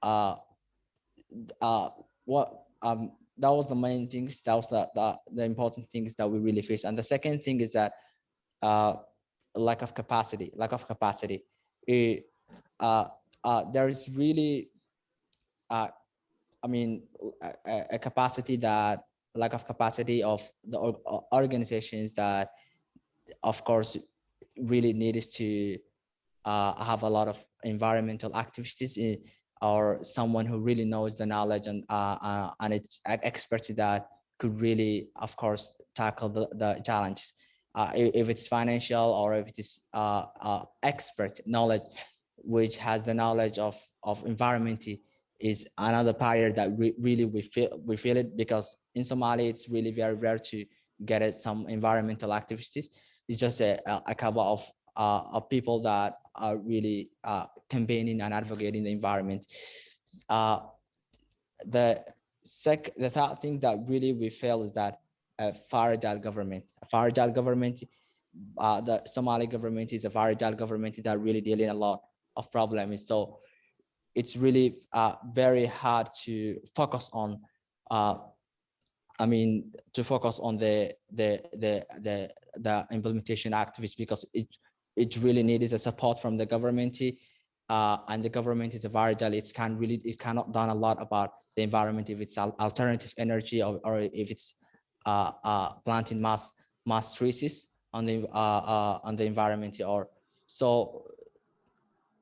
uh, uh, what um, that was the main things. That was the, the the important things that we really face. And the second thing is that uh, lack of capacity. Lack of capacity. It, uh, uh, there is really, uh, I mean, a, a capacity that lack of capacity of the organizations that, of course, really needs to uh, have a lot of environmental activists in, or someone who really knows the knowledge and uh, uh, and its expertise that could really, of course, tackle the, the challenges. Uh, if it's financial or if it is uh, expert knowledge, which has the knowledge of of environment is another barrier that we really we feel we feel it because in Somalia it's really very rare to get some environmental activists. It's just a, a couple of uh, of people that are really uh, campaigning and advocating the environment. Uh, the sec the third thing that really we feel is that a fragile government, a fragile government, uh, the Somali government is a fragile government that really dealing a lot of problems. So it's really uh, very hard to focus on uh, I mean, to focus on the the the the the implementation activists because it it really needs a support from the government, uh, and the government is a fragile. It can really it cannot done a lot about the environment if it's alternative energy or, or if it's uh, uh, planting mass mass trees on the uh, uh, on the environment or so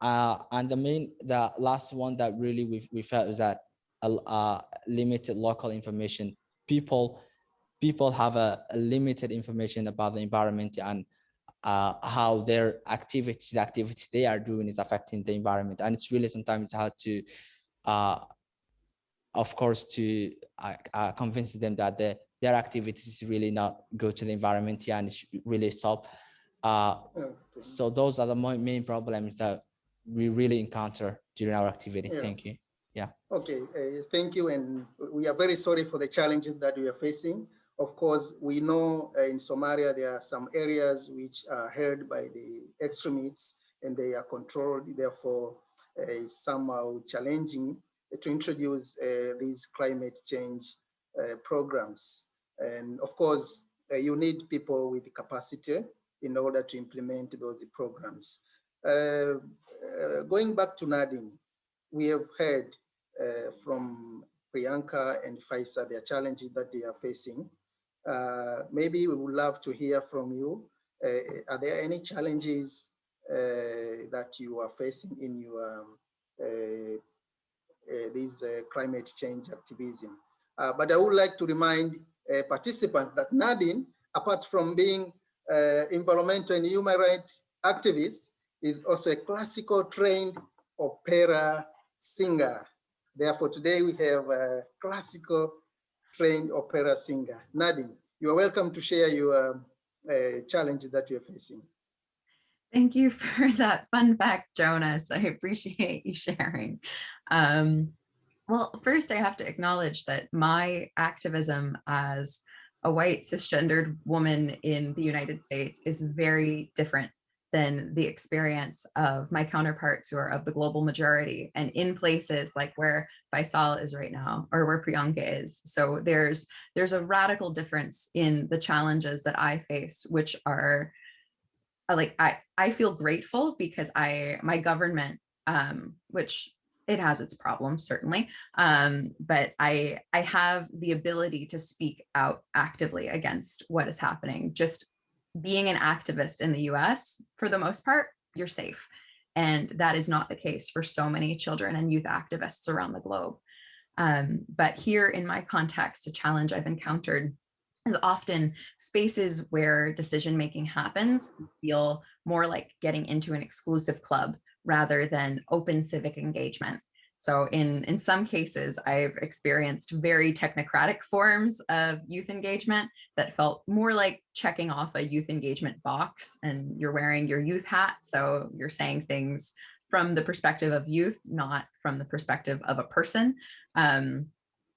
uh, and the main, the last one that really we, we felt is that limited local information. People, people have a, a, limited information about the environment and uh, how their activities, the activities they are doing is affecting the environment. And it's really sometimes hard to, uh, of course, to uh, uh, convince them that the, their activities is really not good to the environment and it's really stop. Uh, so those are the main problems that we really encounter during our activity. Yeah. Thank you. Yeah. Okay, uh, thank you. And we are very sorry for the challenges that we are facing. Of course, we know uh, in Somalia, there are some areas which are held by the extremists and they are controlled, therefore uh, somehow challenging to introduce uh, these climate change uh, programs. And of course, uh, you need people with capacity in order to implement those programs. Uh, uh, going back to Nadine, we have heard from Priyanka and Faisal their challenges that they are facing. Uh, maybe we would love to hear from you. Uh, are there any challenges uh, that you are facing in your um, these climate change activism? but I would like to remind participants that Nadine, apart from being environmental and human rights activist, is also a classical trained opera singer. Therefore, today we have a classical trained opera singer. Nadine, you are welcome to share your uh, challenge that you're facing. Thank you for that fun fact, Jonas. I appreciate you sharing. Um, well, first I have to acknowledge that my activism as a white cisgendered woman in the United States is very different than the experience of my counterparts who are of the global majority and in places like where Faisal is right now or where Priyanka is. So there's there's a radical difference in the challenges that I face, which are uh, like I, I feel grateful because I my government, um, which it has its problems certainly um, but i i have the ability to speak out actively against what is happening just being an activist in the US, for the most part, you're safe. And that is not the case for so many children and youth activists around the globe. Um, but here in my context, a challenge I've encountered is often spaces where decision making happens feel more like getting into an exclusive club rather than open civic engagement. So in, in some cases, I've experienced very technocratic forms of youth engagement that felt more like checking off a youth engagement box and you're wearing your youth hat. So you're saying things from the perspective of youth, not from the perspective of a person. Um,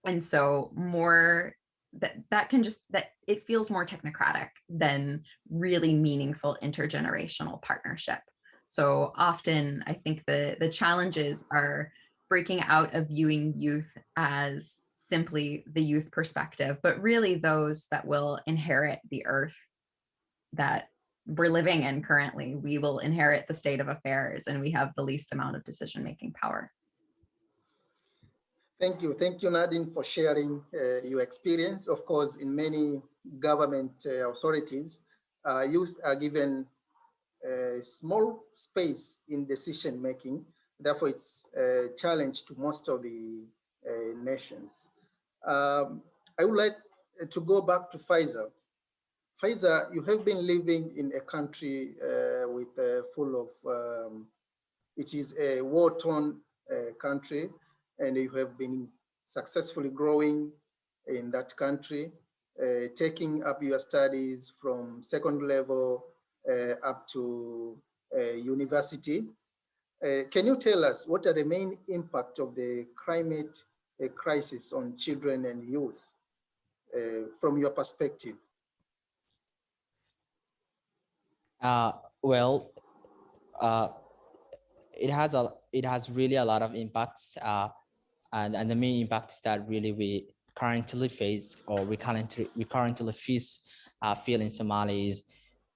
and so more that that can just that it feels more technocratic than really meaningful intergenerational partnership. So often I think the the challenges are breaking out of viewing youth as simply the youth perspective, but really those that will inherit the earth that we're living in currently. We will inherit the state of affairs and we have the least amount of decision-making power. Thank you. Thank you, Nadine, for sharing uh, your experience. Of course, in many government uh, authorities, uh, youth are given a small space in decision making Therefore, it's a challenge to most of the uh, nations. Um, I would like to go back to Faiza. Faiza, you have been living in a country uh, with uh, full of, um, it is a war-torn uh, country, and you have been successfully growing in that country, uh, taking up your studies from second level uh, up to university. Uh, can you tell us what are the main impact of the climate uh, crisis on children and youth uh, from your perspective? Well, it has a it has really a lot of impacts, and and the main impacts that really we currently face or we currently we currently face uh, feel in Somalia is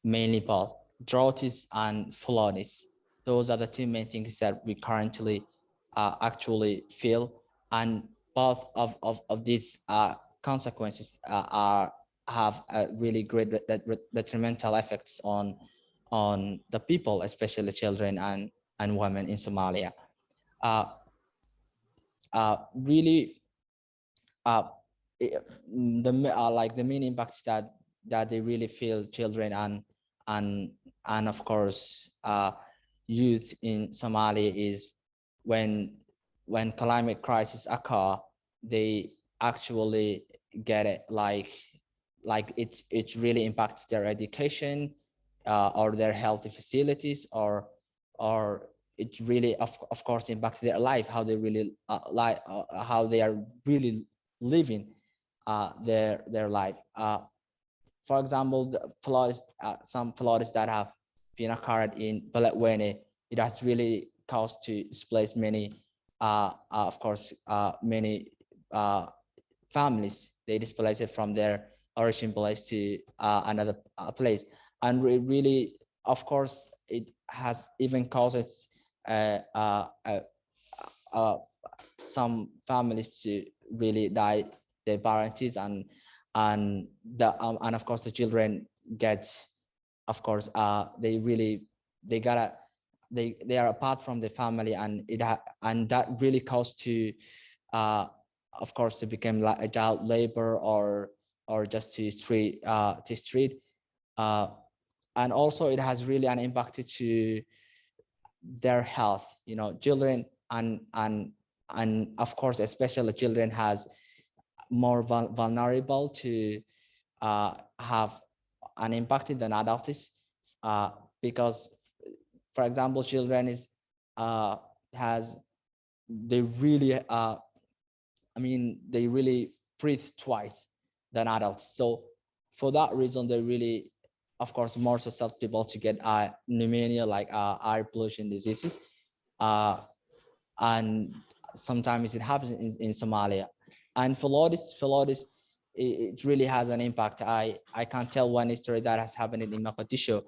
mainly both droughts and floods those are the two main things that we currently uh, actually feel. And both of, of, of these uh, consequences uh, are have a really great detrimental effects on on the people, especially children and, and women in Somalia. Uh, uh, really, uh, the uh, like the main impacts that that they really feel children and and and of course uh, youth in Somalia is when when climate crisis occur, they actually get it like like it it really impacts their education uh, or their healthy facilities or or it really of, of course impacts their life how they really uh, like uh, how they are really living uh, their their life. Uh, for example the floods uh, some floods that have been occurred in Beledweyne, it has really caused to displace many, uh, uh, of course, uh, many uh, families. They displaced it from their origin place to another place. And re really, of course, it has even caused some families to really die their parents and and the um, and of course the children get of course, uh, they really, they gotta, they they are apart from the family, and it and that really caused to, uh, of course, to become like a child labor or or just to street uh, to street, uh, and also it has really an impact to their health. You know, children and and and of course, especially children has more vulnerable to uh, have unimpacted than adults uh, because, for example, children is uh, has they really uh, I mean they really breathe twice than adults. So for that reason, they really, of course, more susceptible to get uh, pneumonia like uh, air pollution diseases. Uh, and sometimes it happens in, in Somalia. And floods, floods it, really has an impact. I, I can't tell one story that has happened in Mogadishu.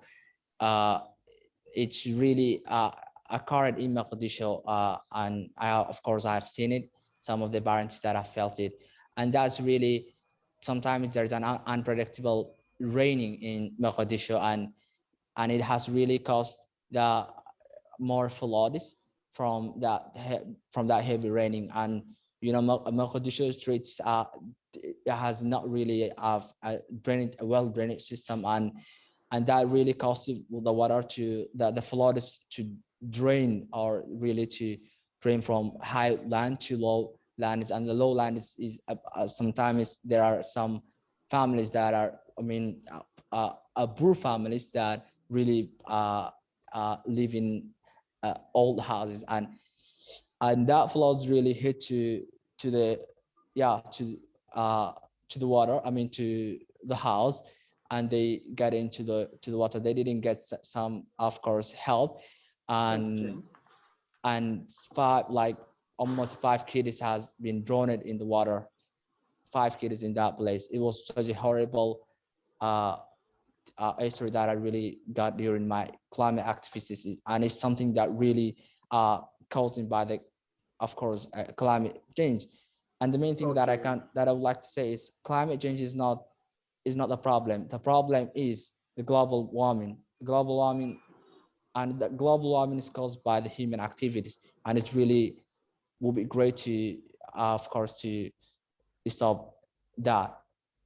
Uh, it's really uh, occurred in Mogadishu, uh, and I, of course, I've seen it, some of the parents that have felt it. And that's really, sometimes there's an un unpredictable raining in Mogadishu, and, and it has really caused the more floods from that from that heavy raining and you know, Mogadishu streets uh, has not really have a drainage, a well drainage system, and and that really causes the water to the the floods to drain or really to drain from high land to low land, and the low land is, is uh, uh, sometimes there are some families that are, I mean, uh, uh, poor families that really uh, uh, live in uh, old houses. And and that floods really hit to to the yeah to uh to the water i mean to the house and they got into the to the water. They didn't get some of course help. And okay. and five like almost five kids has been drowned in the water. Five kids in that place. It was such a horrible uh uh, story that I really got during my climate activities, and it's something that really uh, caused by the, of course, uh, climate change. And the main thing okay. that I can that I would like to say is climate change is not is not the problem. The problem is the global warming. Global warming, and the global warming is caused by the human activities, and it really would be great to, uh, of course, to stop that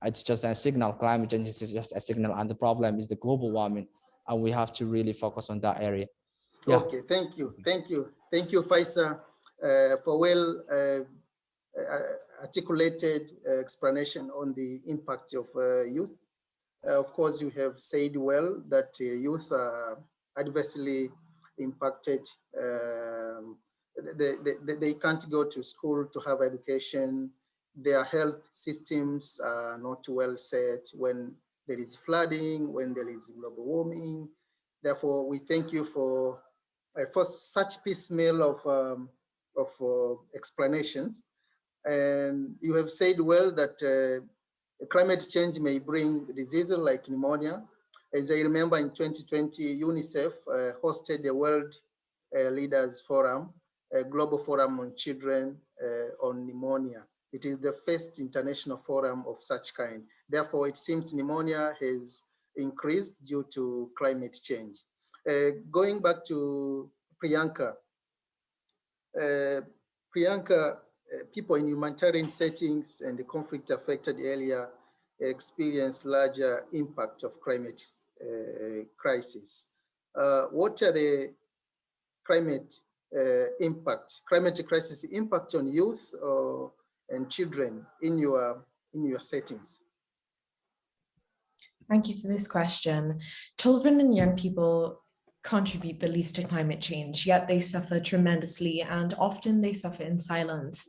it's just a signal. Climate change is just a signal, and the problem is the global warming, and we have to really focus on that area. Yeah. Okay, thank you, thank you, thank you, Faisal, uh, for well uh, articulated uh, explanation on the impact of uh, youth. Uh, of course, you have said well that youth are adversely impacted. Um, they, they, they can't go to school to have education their health systems are not well set when there is flooding, when there is global warming. Therefore, we thank you for, uh, for such piecemeal of, um, of uh, explanations. And you have said well that uh, climate change may bring diseases like pneumonia. As I remember in 2020, UNICEF uh, hosted the World uh, Leaders Forum, a global forum on children on pneumonia. It is the first international forum of such kind. Therefore, it seems pneumonia has increased due to climate change. Uh, going back to Priyanka, uh, Priyanka, people in humanitarian settings and the conflict affected area experience larger impact of climate uh, crisis. Uh, what are the climate uh, impact, climate crisis impact on youth or and children in your in your settings? Thank you for this question. Children and young people contribute the least to climate change, yet they suffer tremendously and often they suffer in silence.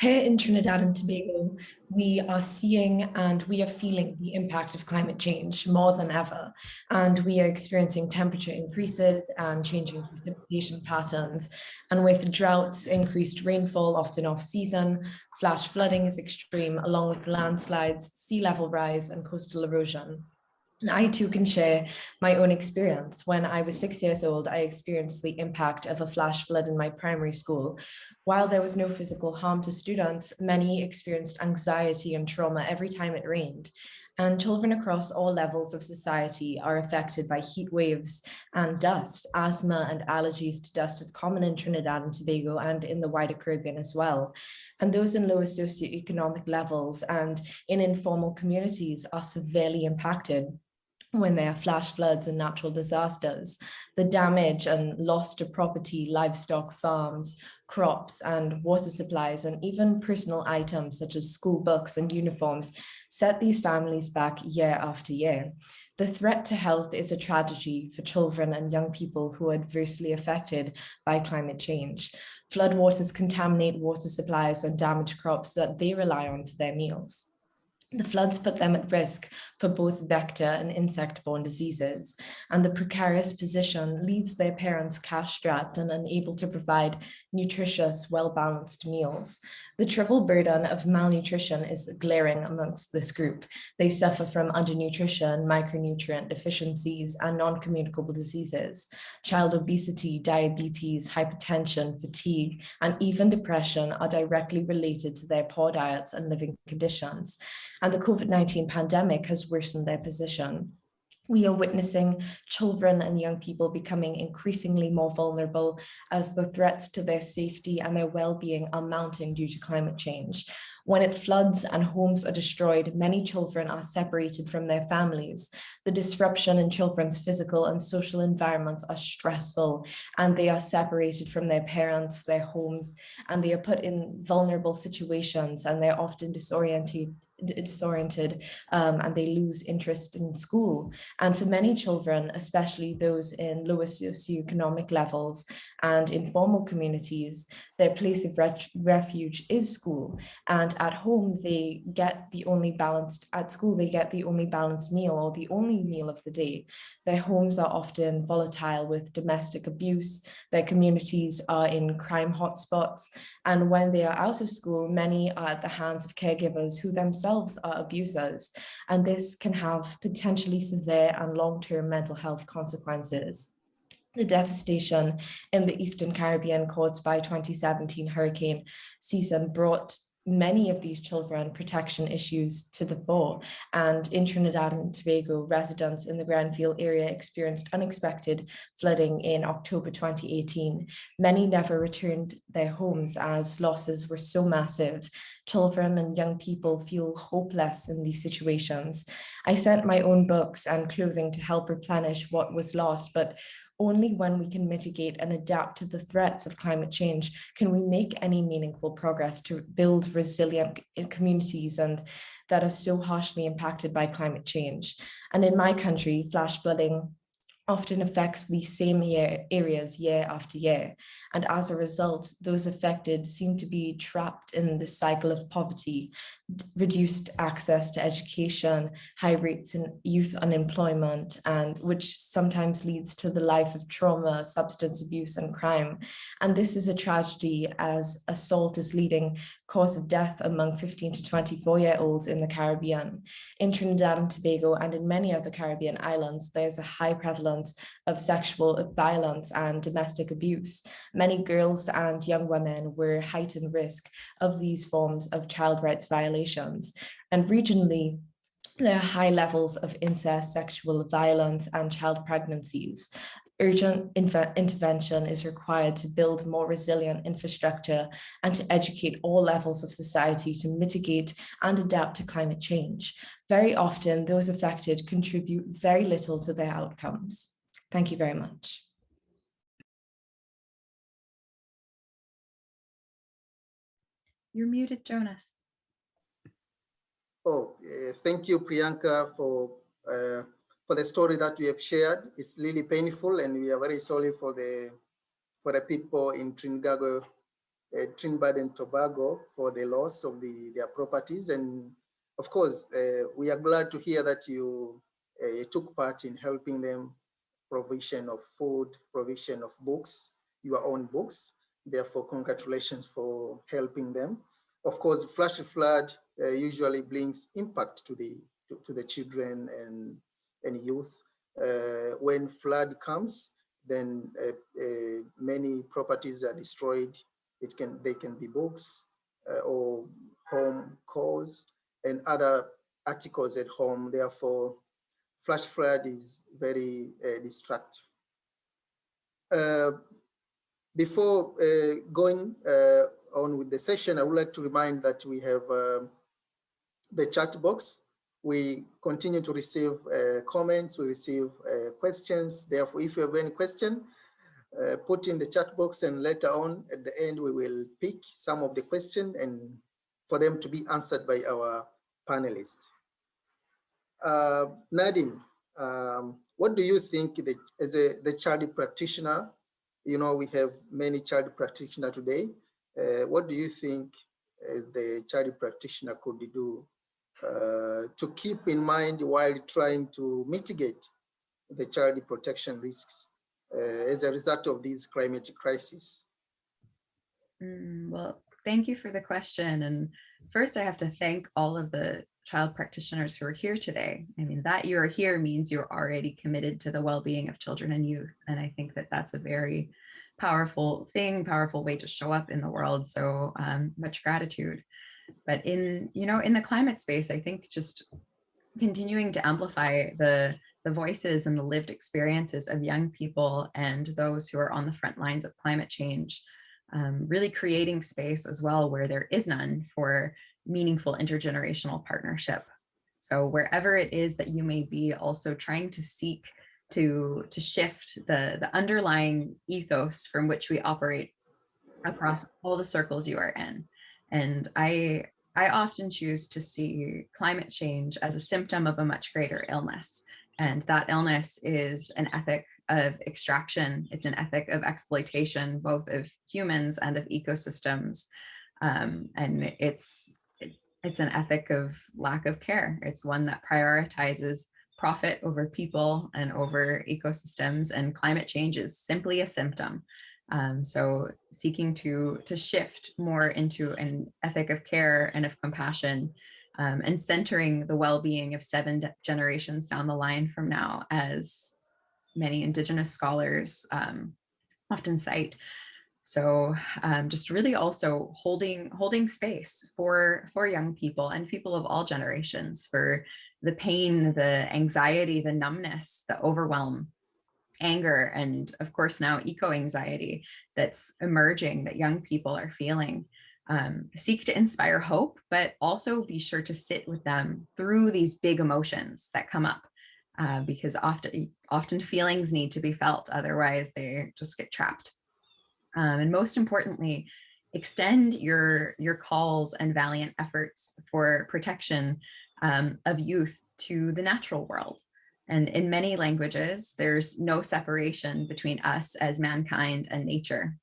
Here in Trinidad and Tobago, we are seeing and we are feeling the impact of climate change more than ever. And we are experiencing temperature increases and changing precipitation patterns. And with droughts, increased rainfall, often off season, flash flooding is extreme, along with landslides, sea level rise and coastal erosion. And I too can share my own experience. When I was six years old, I experienced the impact of a flash flood in my primary school. While there was no physical harm to students, many experienced anxiety and trauma every time it rained. And children across all levels of society are affected by heat waves and dust. Asthma and allergies to dust is common in Trinidad and Tobago and in the wider Caribbean as well. And those in lower socioeconomic levels and in informal communities are severely impacted when there are flash floods and natural disasters, the damage and loss to property, livestock farms, crops and water supplies, and even personal items such as school books and uniforms set these families back year after year. The threat to health is a tragedy for children and young people who are adversely affected by climate change. Floodwaters contaminate water supplies and damage crops that they rely on for their meals. The floods put them at risk for both vector and insect-borne diseases, and the precarious position leaves their parents cash-strapped and unable to provide nutritious, well-balanced meals. The triple burden of malnutrition is glaring amongst this group. They suffer from undernutrition, micronutrient deficiencies, and non-communicable diseases. Child obesity, diabetes, hypertension, fatigue, and even depression are directly related to their poor diets and living conditions. And the COVID-19 pandemic has worsened their position. We are witnessing children and young people becoming increasingly more vulnerable as the threats to their safety and their well-being are mounting due to climate change. When it floods and homes are destroyed, many children are separated from their families. The disruption in children's physical and social environments are stressful and they are separated from their parents, their homes, and they are put in vulnerable situations and they're often disoriented disoriented um, and they lose interest in school. And for many children, especially those in lower socioeconomic levels and informal communities, their place of refuge is school. And at home, they get the only balanced, at school, they get the only balanced meal or the only meal of the day. Their homes are often volatile with domestic abuse. Their communities are in crime hotspots. And when they are out of school, many are at the hands of caregivers who themselves are abusers. And this can have potentially severe and long-term mental health consequences the devastation in the Eastern Caribbean caused by 2017 Hurricane season brought many of these children protection issues to the fore and in Trinidad and Tobago residents in the Greenvale area experienced unexpected flooding in October 2018. Many never returned their homes as losses were so massive. Children and young people feel hopeless in these situations. I sent my own books and clothing to help replenish what was lost, but only when we can mitigate and adapt to the threats of climate change can we make any meaningful progress to build resilient eh, communities and that are so harshly impacted by climate change. And in my country, flash flooding often affects these same year, areas year after year. And as a result, those affected seem to be trapped in the cycle of poverty, reduced access to education, high rates in youth unemployment, and which sometimes leads to the life of trauma, substance abuse and crime. And this is a tragedy as assault is leading cause of death among 15 to 24 year olds in the Caribbean. In Trinidad and Tobago and in many other Caribbean islands, there's a high prevalence of sexual violence and domestic abuse. Many girls and young women were heightened risk of these forms of child rights violations. And regionally, there are high levels of incest, sexual violence and child pregnancies urgent intervention is required to build more resilient infrastructure and to educate all levels of society to mitigate and adapt to climate change. Very often, those affected contribute very little to their outcomes. Thank you very much. You're muted, Jonas. Oh, uh, thank you, Priyanka, for uh, for the story that we have shared. It's really painful and we are very sorry for the for the people in Trinidad, uh, Trinidad and Tobago for the loss of the, their properties. And of course, we are glad to hear that you took part in helping them provision of food, provision of books, your own books. Therefore, congratulations for helping them. Of course, flash flood uh, usually brings impact to the to, to the children and and youth. Uh, when flood comes, then uh, uh, many properties are destroyed. It can they can be books or home calls and other articles at home. Therefore, flash flood is very uh, destructive. Uh, before uh, going on with the session, I would like to remind that we have the chat box we continue to receive uh, comments, we receive uh, questions. Therefore, if you have any question, uh, put in the chat box and later on at the end, we will pick some of the question and for them to be answered by our panelists. Uh, Nadine, um, what do you think that as a the child practitioner, you know, we have many child practitioner today. Uh, what do you think as the child practitioner could do uh, to keep in mind while trying to mitigate the child protection risks uh, as a result of these climate crisis? Mm, well, thank you for the question. And first I have to thank all of the child practitioners who are here today. I mean, that you are here means you're already committed to the well-being of children and youth. And I think that that's a very powerful thing, powerful way to show up in the world. So um, much gratitude. But in, you know, in the climate space, I think just continuing to amplify the the voices and the lived experiences of young people and those who are on the front lines of climate change, um, really creating space as well where there is none for meaningful intergenerational partnership. So wherever it is that you may be also trying to seek to, to shift the, the underlying ethos from which we operate across all the circles you are in. And I, I often choose to see climate change as a symptom of a much greater illness. And that illness is an ethic of extraction. It's an ethic of exploitation, both of humans and of ecosystems. Um, and it's, it's an ethic of lack of care. It's one that prioritizes profit over people and over ecosystems and climate change is simply a symptom. Um, so seeking to, to shift more into an ethic of care and of compassion um, and centering the well-being of seven generations down the line from now, as many Indigenous scholars um, often cite. So um, just really also holding holding space for for young people and people of all generations for the pain, the anxiety, the numbness, the overwhelm anger and of course now eco-anxiety that's emerging that young people are feeling. Um, seek to inspire hope, but also be sure to sit with them through these big emotions that come up uh, because often, often feelings need to be felt, otherwise they just get trapped. Um, and most importantly, extend your, your calls and valiant efforts for protection um, of youth to the natural world. And in many languages, there's no separation between us as mankind and nature.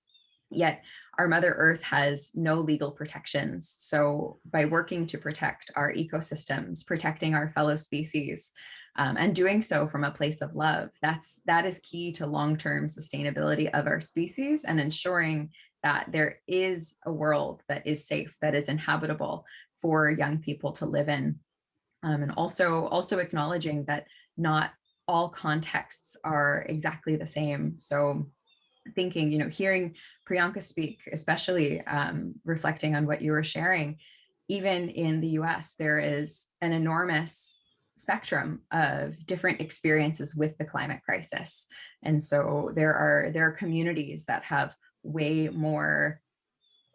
Yet our Mother Earth has no legal protections. So by working to protect our ecosystems, protecting our fellow species, um, and doing so from a place of love, that's that is key to long-term sustainability of our species and ensuring that there is a world that is safe, that is inhabitable for young people to live in. Um, and also, also acknowledging that not all contexts are exactly the same. So thinking, you know, hearing Priyanka speak, especially um, reflecting on what you were sharing, even in the US, there is an enormous spectrum of different experiences with the climate crisis. And so there are, there are communities that have way more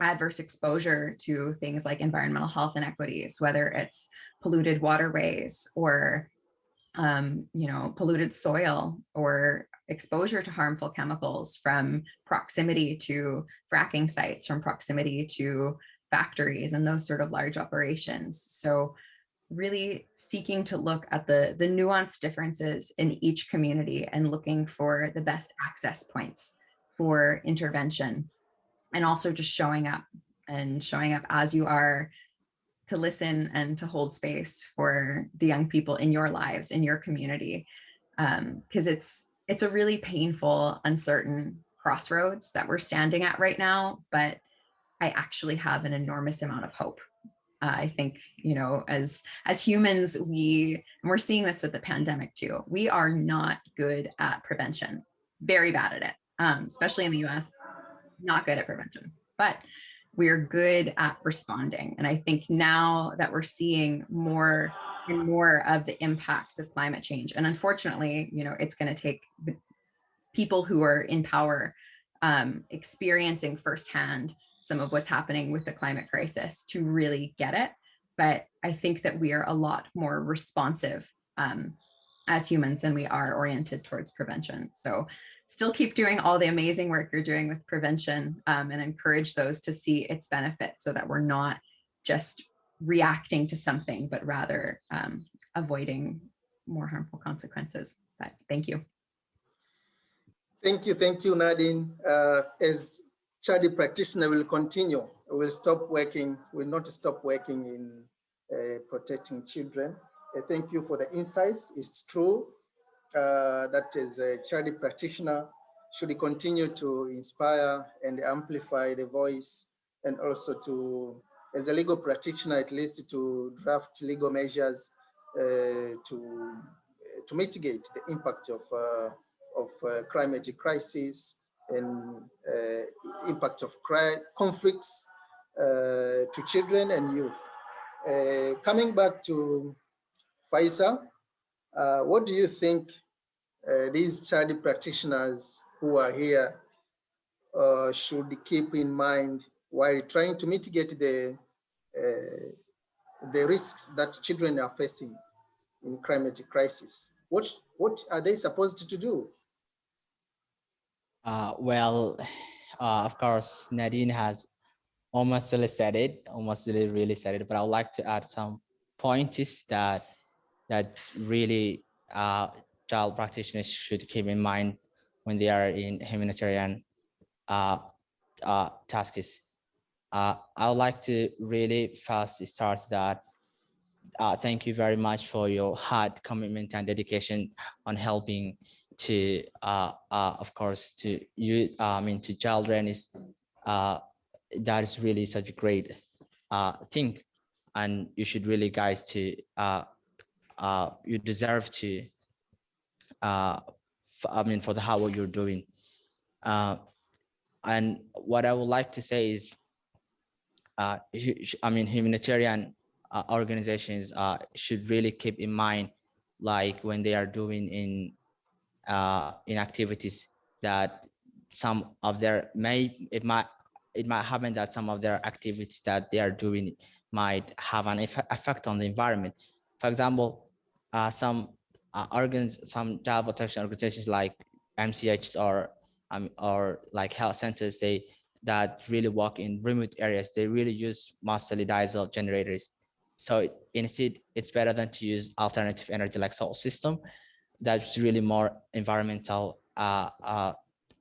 adverse exposure to things like environmental health inequities, whether it's polluted waterways or um, you know, polluted soil or exposure to harmful chemicals from proximity to fracking sites, from proximity to factories and those sort of large operations. So really seeking to look at the, the nuanced differences in each community and looking for the best access points for intervention and also just showing up and showing up as you are to listen and to hold space for the young people in your lives, in your community, because um, it's it's a really painful, uncertain crossroads that we're standing at right now, but I actually have an enormous amount of hope. Uh, I think, you know, as as humans, we, and we're seeing this with the pandemic too, we are not good at prevention, very bad at it, um, especially in the US, not good at prevention. But we're good at responding. And I think now that we're seeing more and more of the impacts of climate change, and unfortunately, you know, it's going to take people who are in power um, experiencing firsthand some of what's happening with the climate crisis to really get it. But I think that we are a lot more responsive um, as humans than we are oriented towards prevention. So still keep doing all the amazing work you're doing with prevention um, and encourage those to see its benefits so that we're not just reacting to something, but rather um, avoiding more harmful consequences. But thank you. Thank you, thank you, Nadine. Uh, as Chadi practitioner will continue, will stop working, will not stop working in uh, protecting children. Uh, thank you for the insights. It's true uh, that is a charity practitioner should continue to inspire and amplify the voice and also to, as a legal practitioner, at least to draft legal measures uh, to, to mitigate the impact of, uh, of uh, climate crisis and uh, impact of conflicts uh, to children and youth. coming back to Faiza, Uh, what do you think uh, these child practitioners who are here uh, should keep in mind while trying to mitigate the uh, the risks that children are facing in climate crisis? What what are they supposed to do? Uh, well, uh, of course, Nadine has almost really said it, almost really, really said it, but I would like to add some points that that really uh, child practitioners should keep in mind when they are in humanitarian uh, uh, tasks. Uh, I would like to really first start that. Uh, thank you very much for your hard commitment and dedication on helping to, uh, of course, to you, I mean, to children is that is really such a great thing, and you should really, guys, to uh, you deserve to. Uh, I mean, for the hard work you're doing. Uh, and what I would like to say is, uh, I mean, humanitarian uh, organizations uh, should really keep in mind, like when they are doing in uh, in activities that some of their may it might it might happen that some of their activities that they are doing might have an effect on the environment. For example, uh, some uh, organs, some child protection organizations like MCHs or um, or like health centers, they that really work in remote areas, they really use mostly diesel generators. So instead, it's better than to use alternative energy like solar system. That's really more environmental, uh, uh,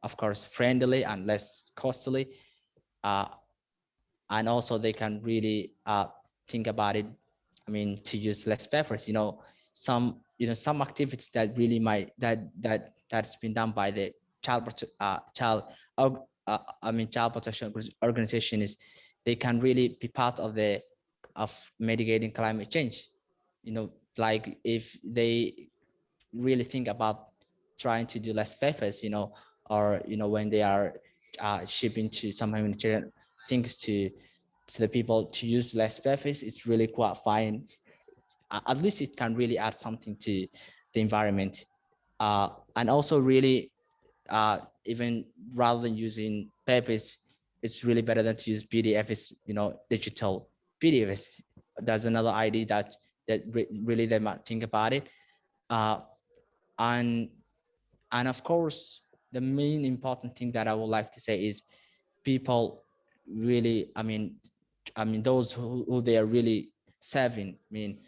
of course, friendly and less costly. Uh, and also they can really uh, think about it. I mean, to use less peppers, you know, some, you know, some activities that really might, that, that, that's been done by the child, uh, child, uh, I mean, child protection organization is, they can really be part of the of mitigating climate change. You know, like if they really think about trying to do less papers, you know, or you know when they are uh, shipping to some humanitarian things to to the people to use less papers, it's really quite fine. At least it can really add something to the environment, uh, and also really uh, even rather than using papers, it's really better than to use PDFs, you know, digital PDFs. That's another idea that that re really they might think about it. Uh, and and of course, the main important thing that I would like to say is people really, I mean, I mean those who, who they are really serving, I mean,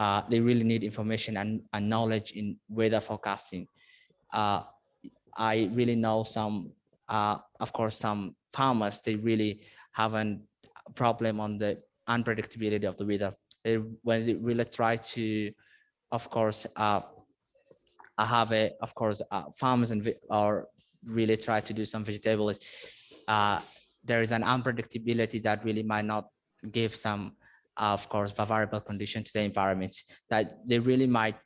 uh, they really need information and, and knowledge in weather forecasting. Uh, I really know some, uh, of course, some farmers, they really have a problem on the unpredictability of the weather. They, when they really try to, of course, uh, have a, of course, uh, farmers and or really try to do some vegetables, uh, there is an unpredictability that really might not give some, of course, variable condition to the environment that they really might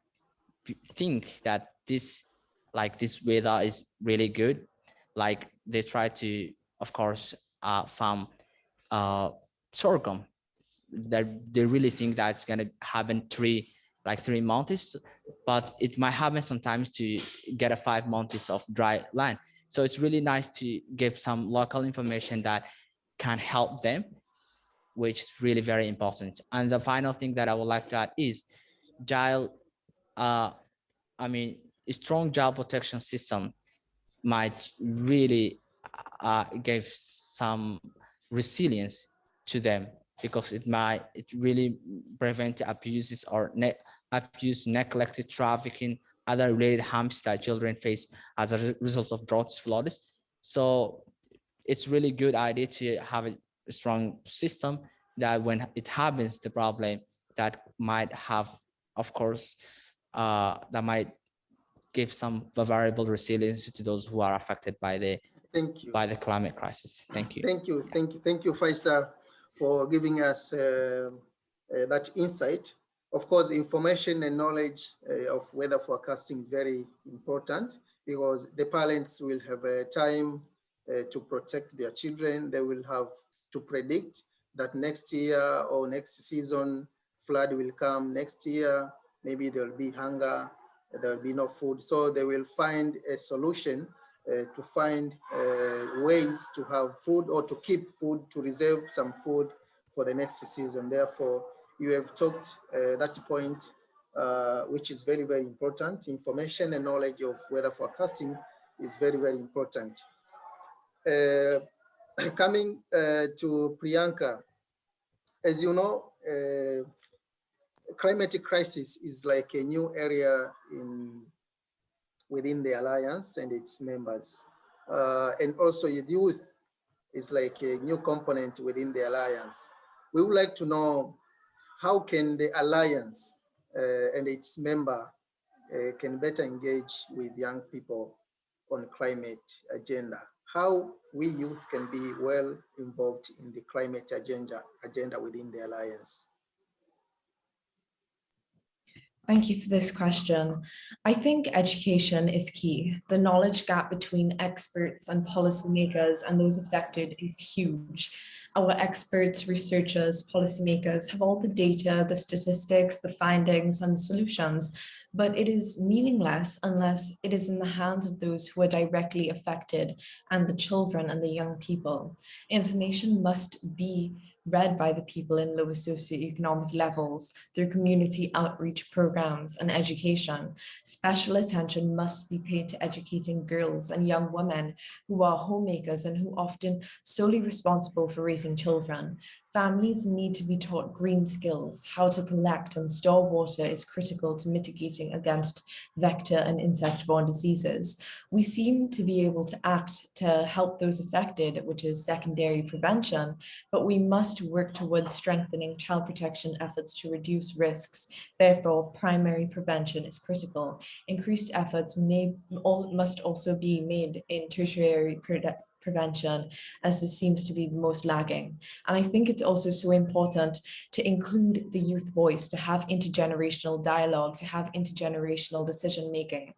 think that this, like this weather is really good. Like they try to, of course, uh, farm uh, sorghum that they really think that it's to happen three like three months but it might happen sometimes to get a five months of dry land so it's really nice to give some local information that can help them which is really very important and the final thing that i would like to add is child uh i mean a strong child protection system might really uh, give some resilience to them because it might it really prevent abuses or net abuse, neglected trafficking, other related harms that children face as a result of droughts, floods. So it's really good idea to have a strong system that when it happens, the problem that might have, of course, uh, that might give some variable resilience to those who are affected by the Thank you. by the climate crisis. Thank you. Thank you. Thank you. Thank you, Faiza for giving us uh, uh, that insight. Of course, information and knowledge uh, of weather forecasting is very important because the parents will have a time to protect their children. They will have to predict that next year or next season, flood will come next year. Maybe there'll be hunger there will be no food. So they will find a solution uh, to find uh, ways to have food or to keep food, to reserve some food for the next season. Therefore, you have talked uh, that point, uh, which is very, very important. Information and knowledge of weather forecasting is very, very important. Coming uh, to Priyanka, as you know, uh, climatic crisis is like a new area in within the alliance and its members. Uh, and also youth is like a new component within the alliance. We would like to know how can the alliance uh, and its member uh, can better engage with young people on climate agenda how we youth can be well involved in the climate agenda, agenda within the Alliance? Thank you for this question. I think education is key. The knowledge gap between experts and policymakers and those affected is huge. Our experts, researchers, policymakers have all the data, the statistics, the findings and the solutions, but it is meaningless unless it is in the hands of those who are directly affected and the children and the young people. Information must be read by the people in lower socioeconomic levels through community outreach programs and education. Special attention must be paid to educating girls and young women who are homemakers and who often solely responsible for raising children. Families need to be taught green skills. How to collect and store water is critical to mitigating against vector and insect-borne diseases. We seem to be able to act to help those affected, which is secondary prevention, but we must work towards strengthening child protection efforts to reduce risks. Therefore, primary prevention is critical. Increased efforts may must also be made in tertiary prevention as this seems to be the most lagging. And I think it's also so important to include the youth voice, to have intergenerational dialogue, to have intergenerational decision making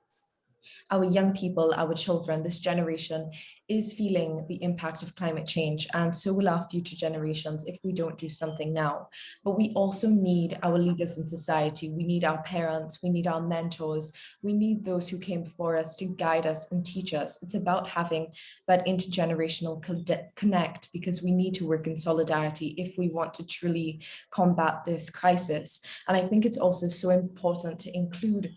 our young people, our children, this generation is feeling the impact of climate change and so will our future generations if we don't do something now. But we also need our leaders in society. We need our parents, we need our mentors, we need those who came before us to guide us and teach us. It's about having that intergenerational connect because we need to work in solidarity if we want to truly combat this crisis. And I think it's also so important to include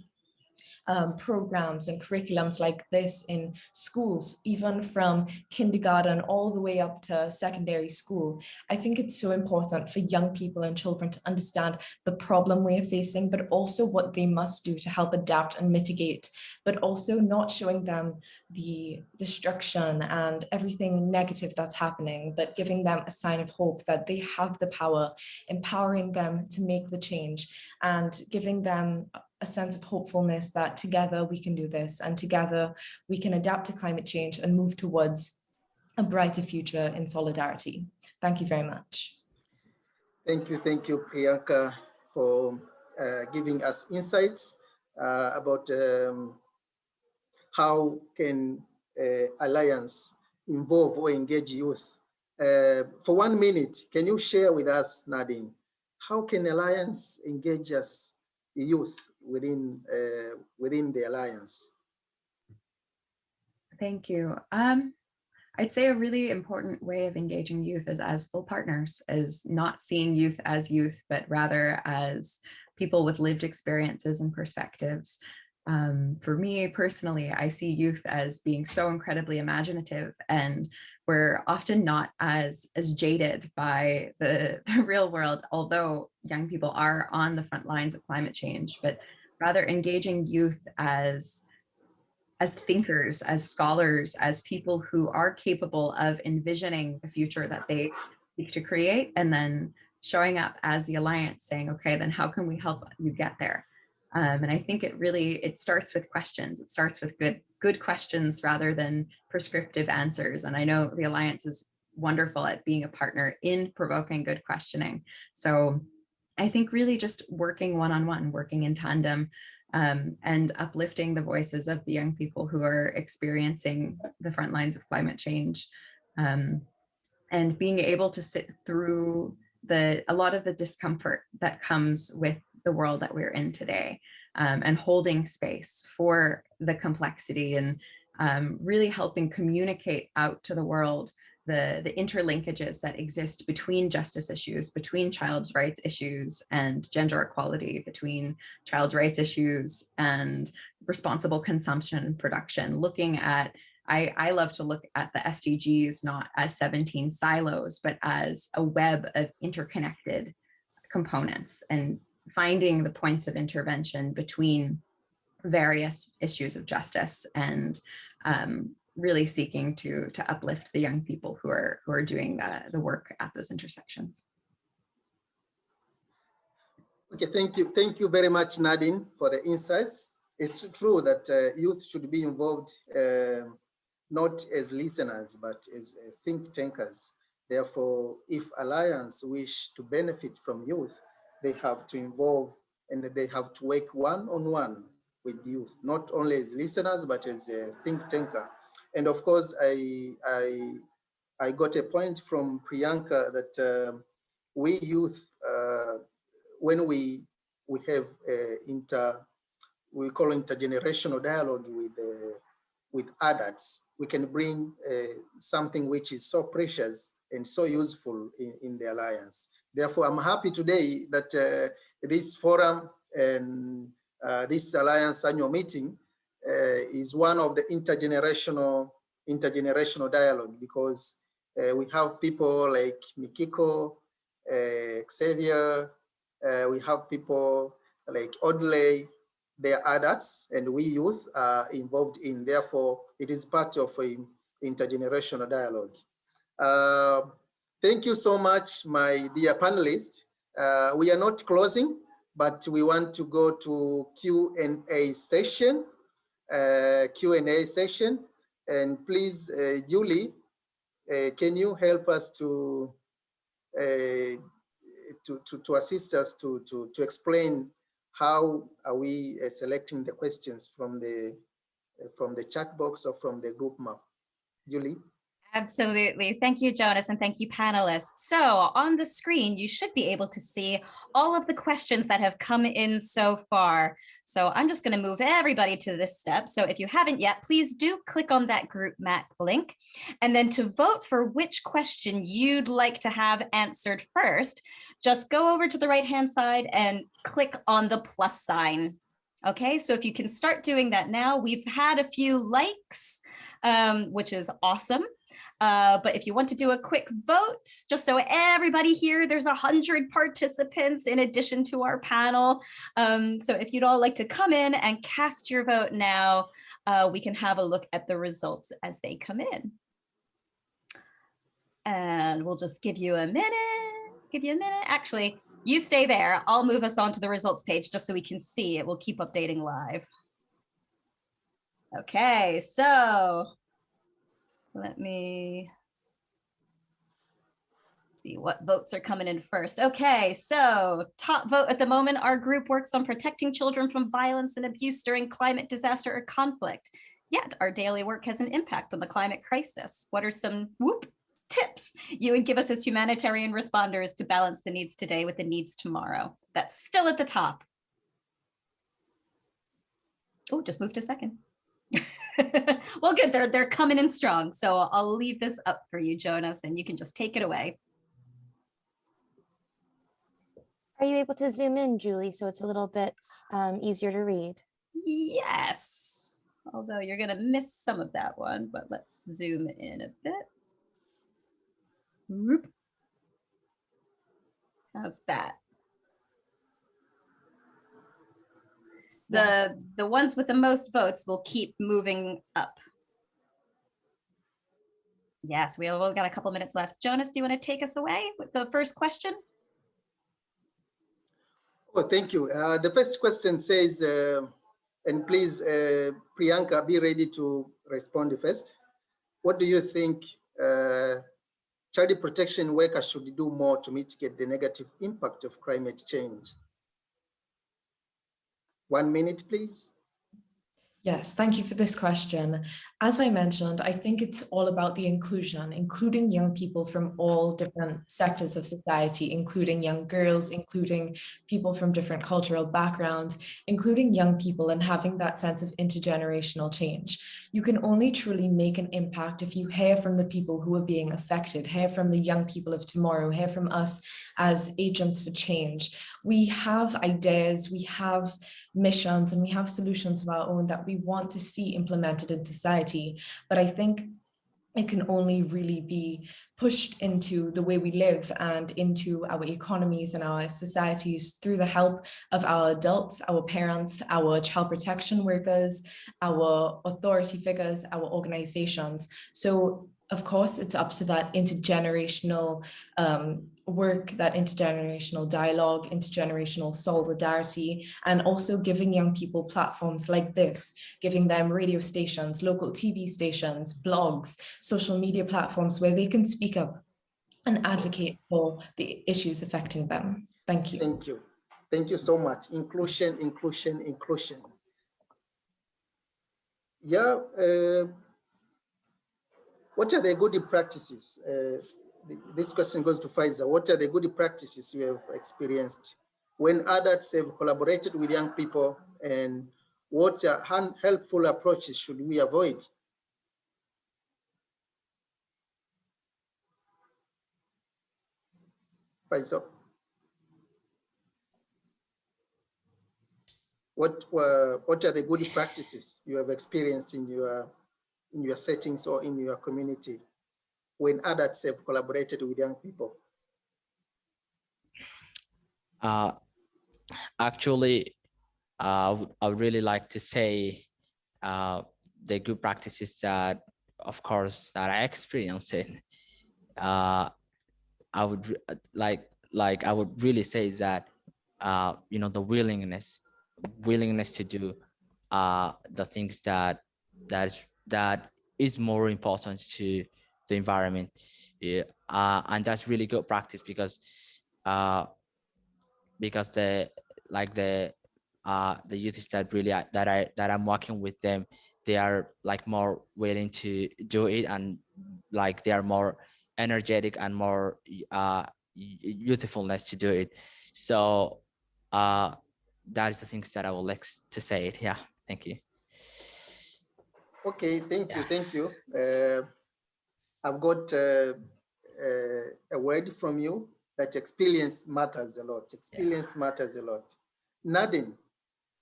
um, programs and curriculums like this in schools, even from kindergarten all the way up to secondary school. I think it's so important for young people and children to understand the problem we are facing, but also what they must do to help adapt and mitigate, but also not showing them the destruction and everything negative that's happening, but giving them a sign of hope that they have the power, empowering them to make the change and giving them a sense of hopefulness that together we can do this and together we can adapt to climate change and move towards a brighter future in solidarity. Thank you very much. Thank you, thank you, Priyanka, for uh, giving us insights uh, about um, how can uh, Alliance involve or engage youth. Uh, for one minute, can you share with us, Nadine, how can Alliance engage us, youth, within uh, within the alliance? Thank you. Um, I'd say a really important way of engaging youth is as full partners, is not seeing youth as youth, but rather as people with lived experiences and perspectives. Um, for me personally, I see youth as being so incredibly imaginative and we're often not as as jaded by the, the real world, although young people are on the front lines of climate change, but rather engaging youth as as thinkers, as scholars, as people who are capable of envisioning the future that they seek to create and then showing up as the alliance saying, okay, then how can we help you get there? Um, and I think it really, it starts with questions. It starts with good, good questions rather than prescriptive answers. And I know the Alliance is wonderful at being a partner in provoking good questioning. So I think really just working one-on-one, -on -one, working in tandem um, and uplifting the voices of the young people who are experiencing the front lines of climate change um, and being able to sit through the a lot of the discomfort that comes with the world that we're in today. um, and holding space for the complexity and um, really helping communicate out to the world the, the interlinkages that exist between justice issues, between child's rights issues and gender equality, between child's rights issues and responsible consumption and production, looking at I, I, love to look at the SDGs not as 17 silos, but as a web of interconnected components and finding the points of intervention between various issues of justice and um, really seeking to to uplift the young people who are who are doing the, the work at those intersections. Okay, thank you. Thank you very much, Nadine, for the insights. It's true that uh, youth should be involved uh, not as listeners, but as uh, think tankers. Therefore, if Alliance wish to benefit from youth, they have to involve and they have to work one-on-one -on -one with youth, not only as listeners, but as a think tanker. And of course, I, I, I got a point from Priyanka that uh, we youth, uh, when we, we have inter, we call intergenerational dialogue with, uh, with adults, we can bring uh, something which is so precious and so useful in, in the Alliance. Therefore, I'm happy today that uh, this forum and uh, this Alliance annual meeting is one of the intergenerational intergenerational dialogue because uh, we have people like Mikiko, uh, Xavier, we have people like Audley, they are adults and we youth are involved in, therefore it is part of a intergenerational dialogue. Uh, thank you so much, my dear panelists. Uh, we are not closing, but we want to go to Q&A session, uh, Q&A session. And please, uh, Julie, uh, can you help us to, uh, to, to, to, assist us to, to, to explain how are we uh, selecting the questions from the uh, from the chat box or from the group map? Julie? Absolutely. Thank you, Jonas, and thank you, panelists. So on the screen, you should be able to see all of the questions that have come in so far. So I'm just going to move everybody to this step. So if you haven't yet, please do click on that group map link. And then to vote for which question you'd like to have answered first, just go over to the right hand side and click on the plus sign. Okay, so if you can start doing that now, we've had a few likes, um, which is awesome. Uh, but if you want to do a quick vote, just so everybody here, there's a hundred participants in addition to our panel. Um, so if you'd all like to come in and cast your vote now, uh, we can have a look at the results as they come in. And we'll just give you a minute give you a minute. Actually, you stay there. I'll move us on to the results page just so we can see it. We'll keep updating live. Okay, so let me see what votes are coming in first. Okay, so top vote at the moment, our group works on protecting children from violence and abuse during climate disaster or conflict. Yet our daily work has an impact on the climate crisis. What are some whoop tips you would give us as humanitarian responders to balance the needs today with the needs tomorrow? That's still at the top. Oh, just moved a second. well, good, they're, they're coming in strong. So I'll leave this up for you, Jonas, and you can just take it away. Are you able to zoom in, Julie, so it's a little bit um, easier to read? Yes, although you're going to miss some of that one, but let's zoom in a bit. Whoop. How's that? The, the ones with the most votes will keep moving up. Yes, we have only got a couple minutes left. Jonas, do you want to take us away with the first question? Oh, thank you. Uh, the first question says, uh, and please, uh, Priyanka, be ready to respond first. What do you think uh, child protection workers should do more to mitigate the negative impact of climate change. One minute, please. Yes, thank you for this question. As I mentioned, I think it's all about the inclusion, including young people from all different sectors of society, including young girls, including people from different cultural backgrounds, including young people and having that sense of intergenerational change. You can only truly make an impact if you hear from the people who are being affected, hear from the young people of tomorrow, hear from us as agents for change. We have ideas, we have missions, and we have solutions of our own that we want to see implemented in society. But I think it can only really be pushed into the way we live and into our economies and our societies through the help of our adults, our parents, our child protection workers, our authority figures, our organizations. So of course, it's up to that intergenerational um, work, that intergenerational dialogue, intergenerational solidarity, and also giving young people platforms like this, giving them radio stations, local TV stations, blogs, social media platforms where they can speak up and advocate for the issues affecting them. Thank you. Thank you. Thank you so much. Inclusion, inclusion, inclusion. Yeah. Uh, what are the good practices? Uh, this question goes to Faiza. What are the good practices you have experienced when adults have collaborated with young people and what helpful approaches should we avoid? Faiza. What, uh, what are the good practices you have experienced in your in your settings or in your community when adults have collaborated with young people? Uh, actually, uh, I would really like to say uh, the good practices that, of course, that I experienced it. Uh, I would like, like I would really say is that, uh, you know, the willingness, willingness to do uh, the things that that that is more important to the environment. Yeah, uh, and that's really good practice because uh, because the like the uh, the youth that really that I that I'm working with them, they are like more willing to do it and like they are more energetic and more uh, youthfulness to do it. So uh, that is the things that I would like to say. It. Yeah, thank you. Okay, thank you, thank you. Uh, I've got uh, uh, a word from you that experience matters a lot. Experience yeah. matters a lot. Nadine,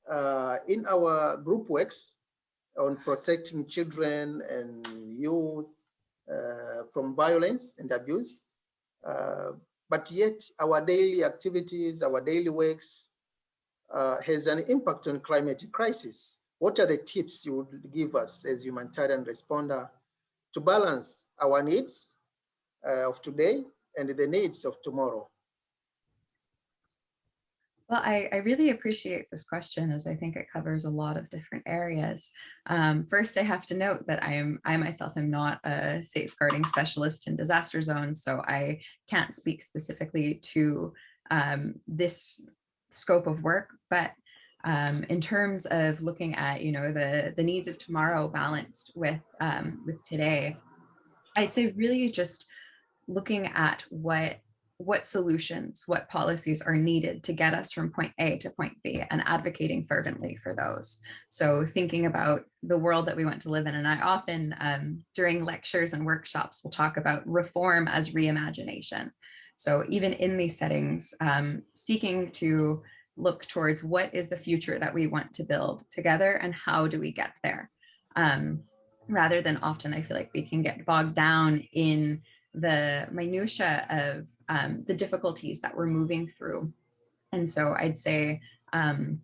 uh, in our group works on protecting children and youth uh, from violence and abuse, uh, but yet our daily activities, our daily works uh, has an impact on climate crisis. What are the tips you would give us as humanitarian responder to balance our needs uh, of today and the needs of tomorrow? Well, I, I, really appreciate this question as I think it covers a lot of different areas. Um, first, I have to note that I am I myself am not a safeguarding specialist in disaster zones, so I can't speak specifically to um, this scope of work, but um, in terms of looking at, you know, the, the needs of tomorrow balanced with, um, with today, I'd say really just looking at what what solutions, what policies are needed to get us from point A to point B and advocating fervently for those. So thinking about the world that we want to live in. And I often um, during lectures and workshops will talk about reform as reimagination. So even in these settings, um, seeking to look towards what is the future that we want to build together and how do we get there? Um, rather than often i feel like we can get bogged down in the minutia of um, the difficulties that we're moving through. And so i'd say um,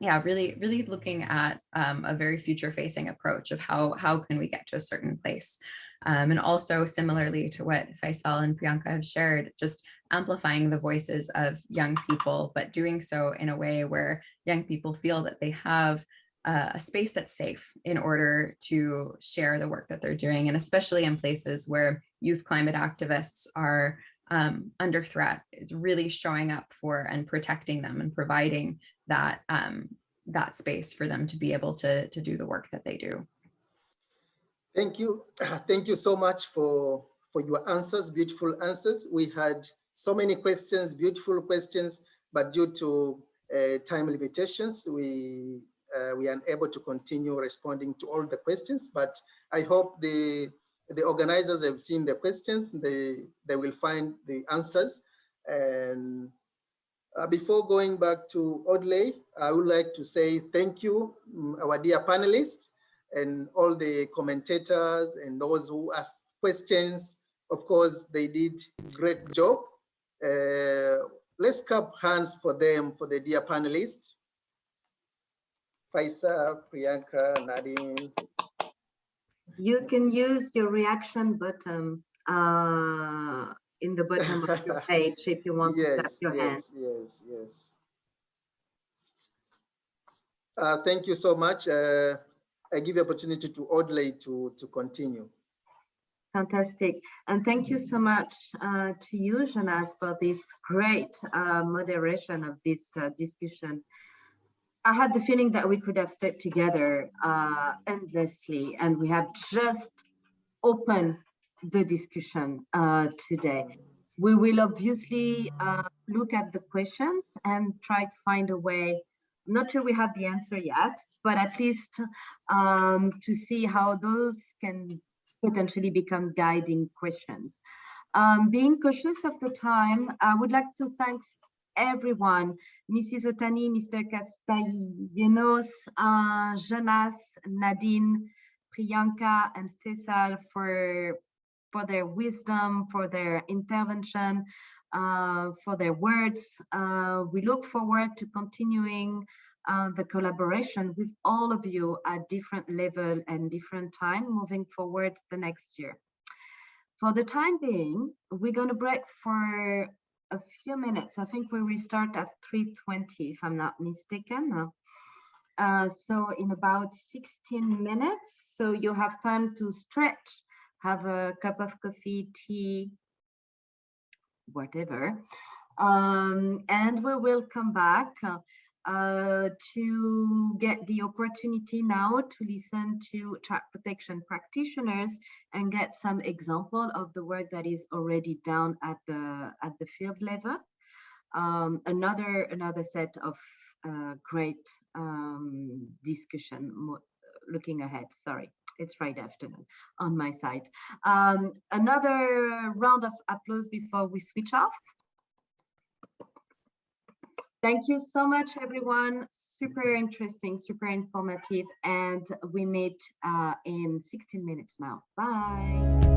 yeah really really looking at um, a very future facing approach of how how can we get to a certain place? Um, and also similarly to what Faiza and Priyanka have shared, just amplifying the voices of young people, but doing so in a way where young people feel that they have uh, a space that's safe in order to share the work that they're doing. And especially in places where youth climate activists are um, under threat, is really showing up for and protecting them and providing that um, that space for them to be able to, to do the work that they do. Thank you. Thank you so much for, for your answers, beautiful answers. We had so many questions, beautiful questions, but due to uh, time limitations, we uh, we are unable to continue responding to all the questions, but I hope the the organizers have seen the questions, they, they will find the answers. And uh, before going back to Audley, I would like to say thank you, mm, our dear panelists and all the commentators and those who asked questions. Of course, they did great job. Uh, let's clap hands for them, for the dear panelists. Faiza, Priyanka, Nadine. You can use your reaction button uh, in the bottom of your page if you want to tap Yes, your hand. yes, yes, yes. Uh, thank you so much. Uh, I give the opportunity to Audley to, to continue. Fantastic. And thank you so much uh, to you, Jonas, for this great uh, moderation of this uh, discussion. I had the feeling that we could have stayed together uh, endlessly, and we have just opened the discussion uh, today. We will obviously uh, look at the questions and try to find a way. I'm not sure we have the answer yet, but at least um, to see how those can potentially become guiding questions. Um, being cautious of the time, I would like to thank everyone, Mrs. Otani, Mr. Castellanos, uh, Jonas, Nadine, Priyanka, and Faisal for, for their wisdom, for their intervention, uh, for their words. Uh, we look forward to continuing uh, the collaboration with all of you at different level and different time moving forward the next year. For the time being, we're going to break for a few minutes. I think we restart at 3.20 if I'm not mistaken. Uh, so in about 16 minutes, so you have time to stretch, have a cup of coffee, tea, whatever. Um, and we will come back uh, to get the opportunity now to listen to child protection practitioners and get some example of the work that is already done at the at the field level. Um, another another set of uh, great um, discussion looking ahead. Sorry, it's Friday afternoon on my side. Um, another round of applause before we switch off. Thank you so much, everyone. Super interesting, super informative, and we meet uh, in 16 minutes now. Bye.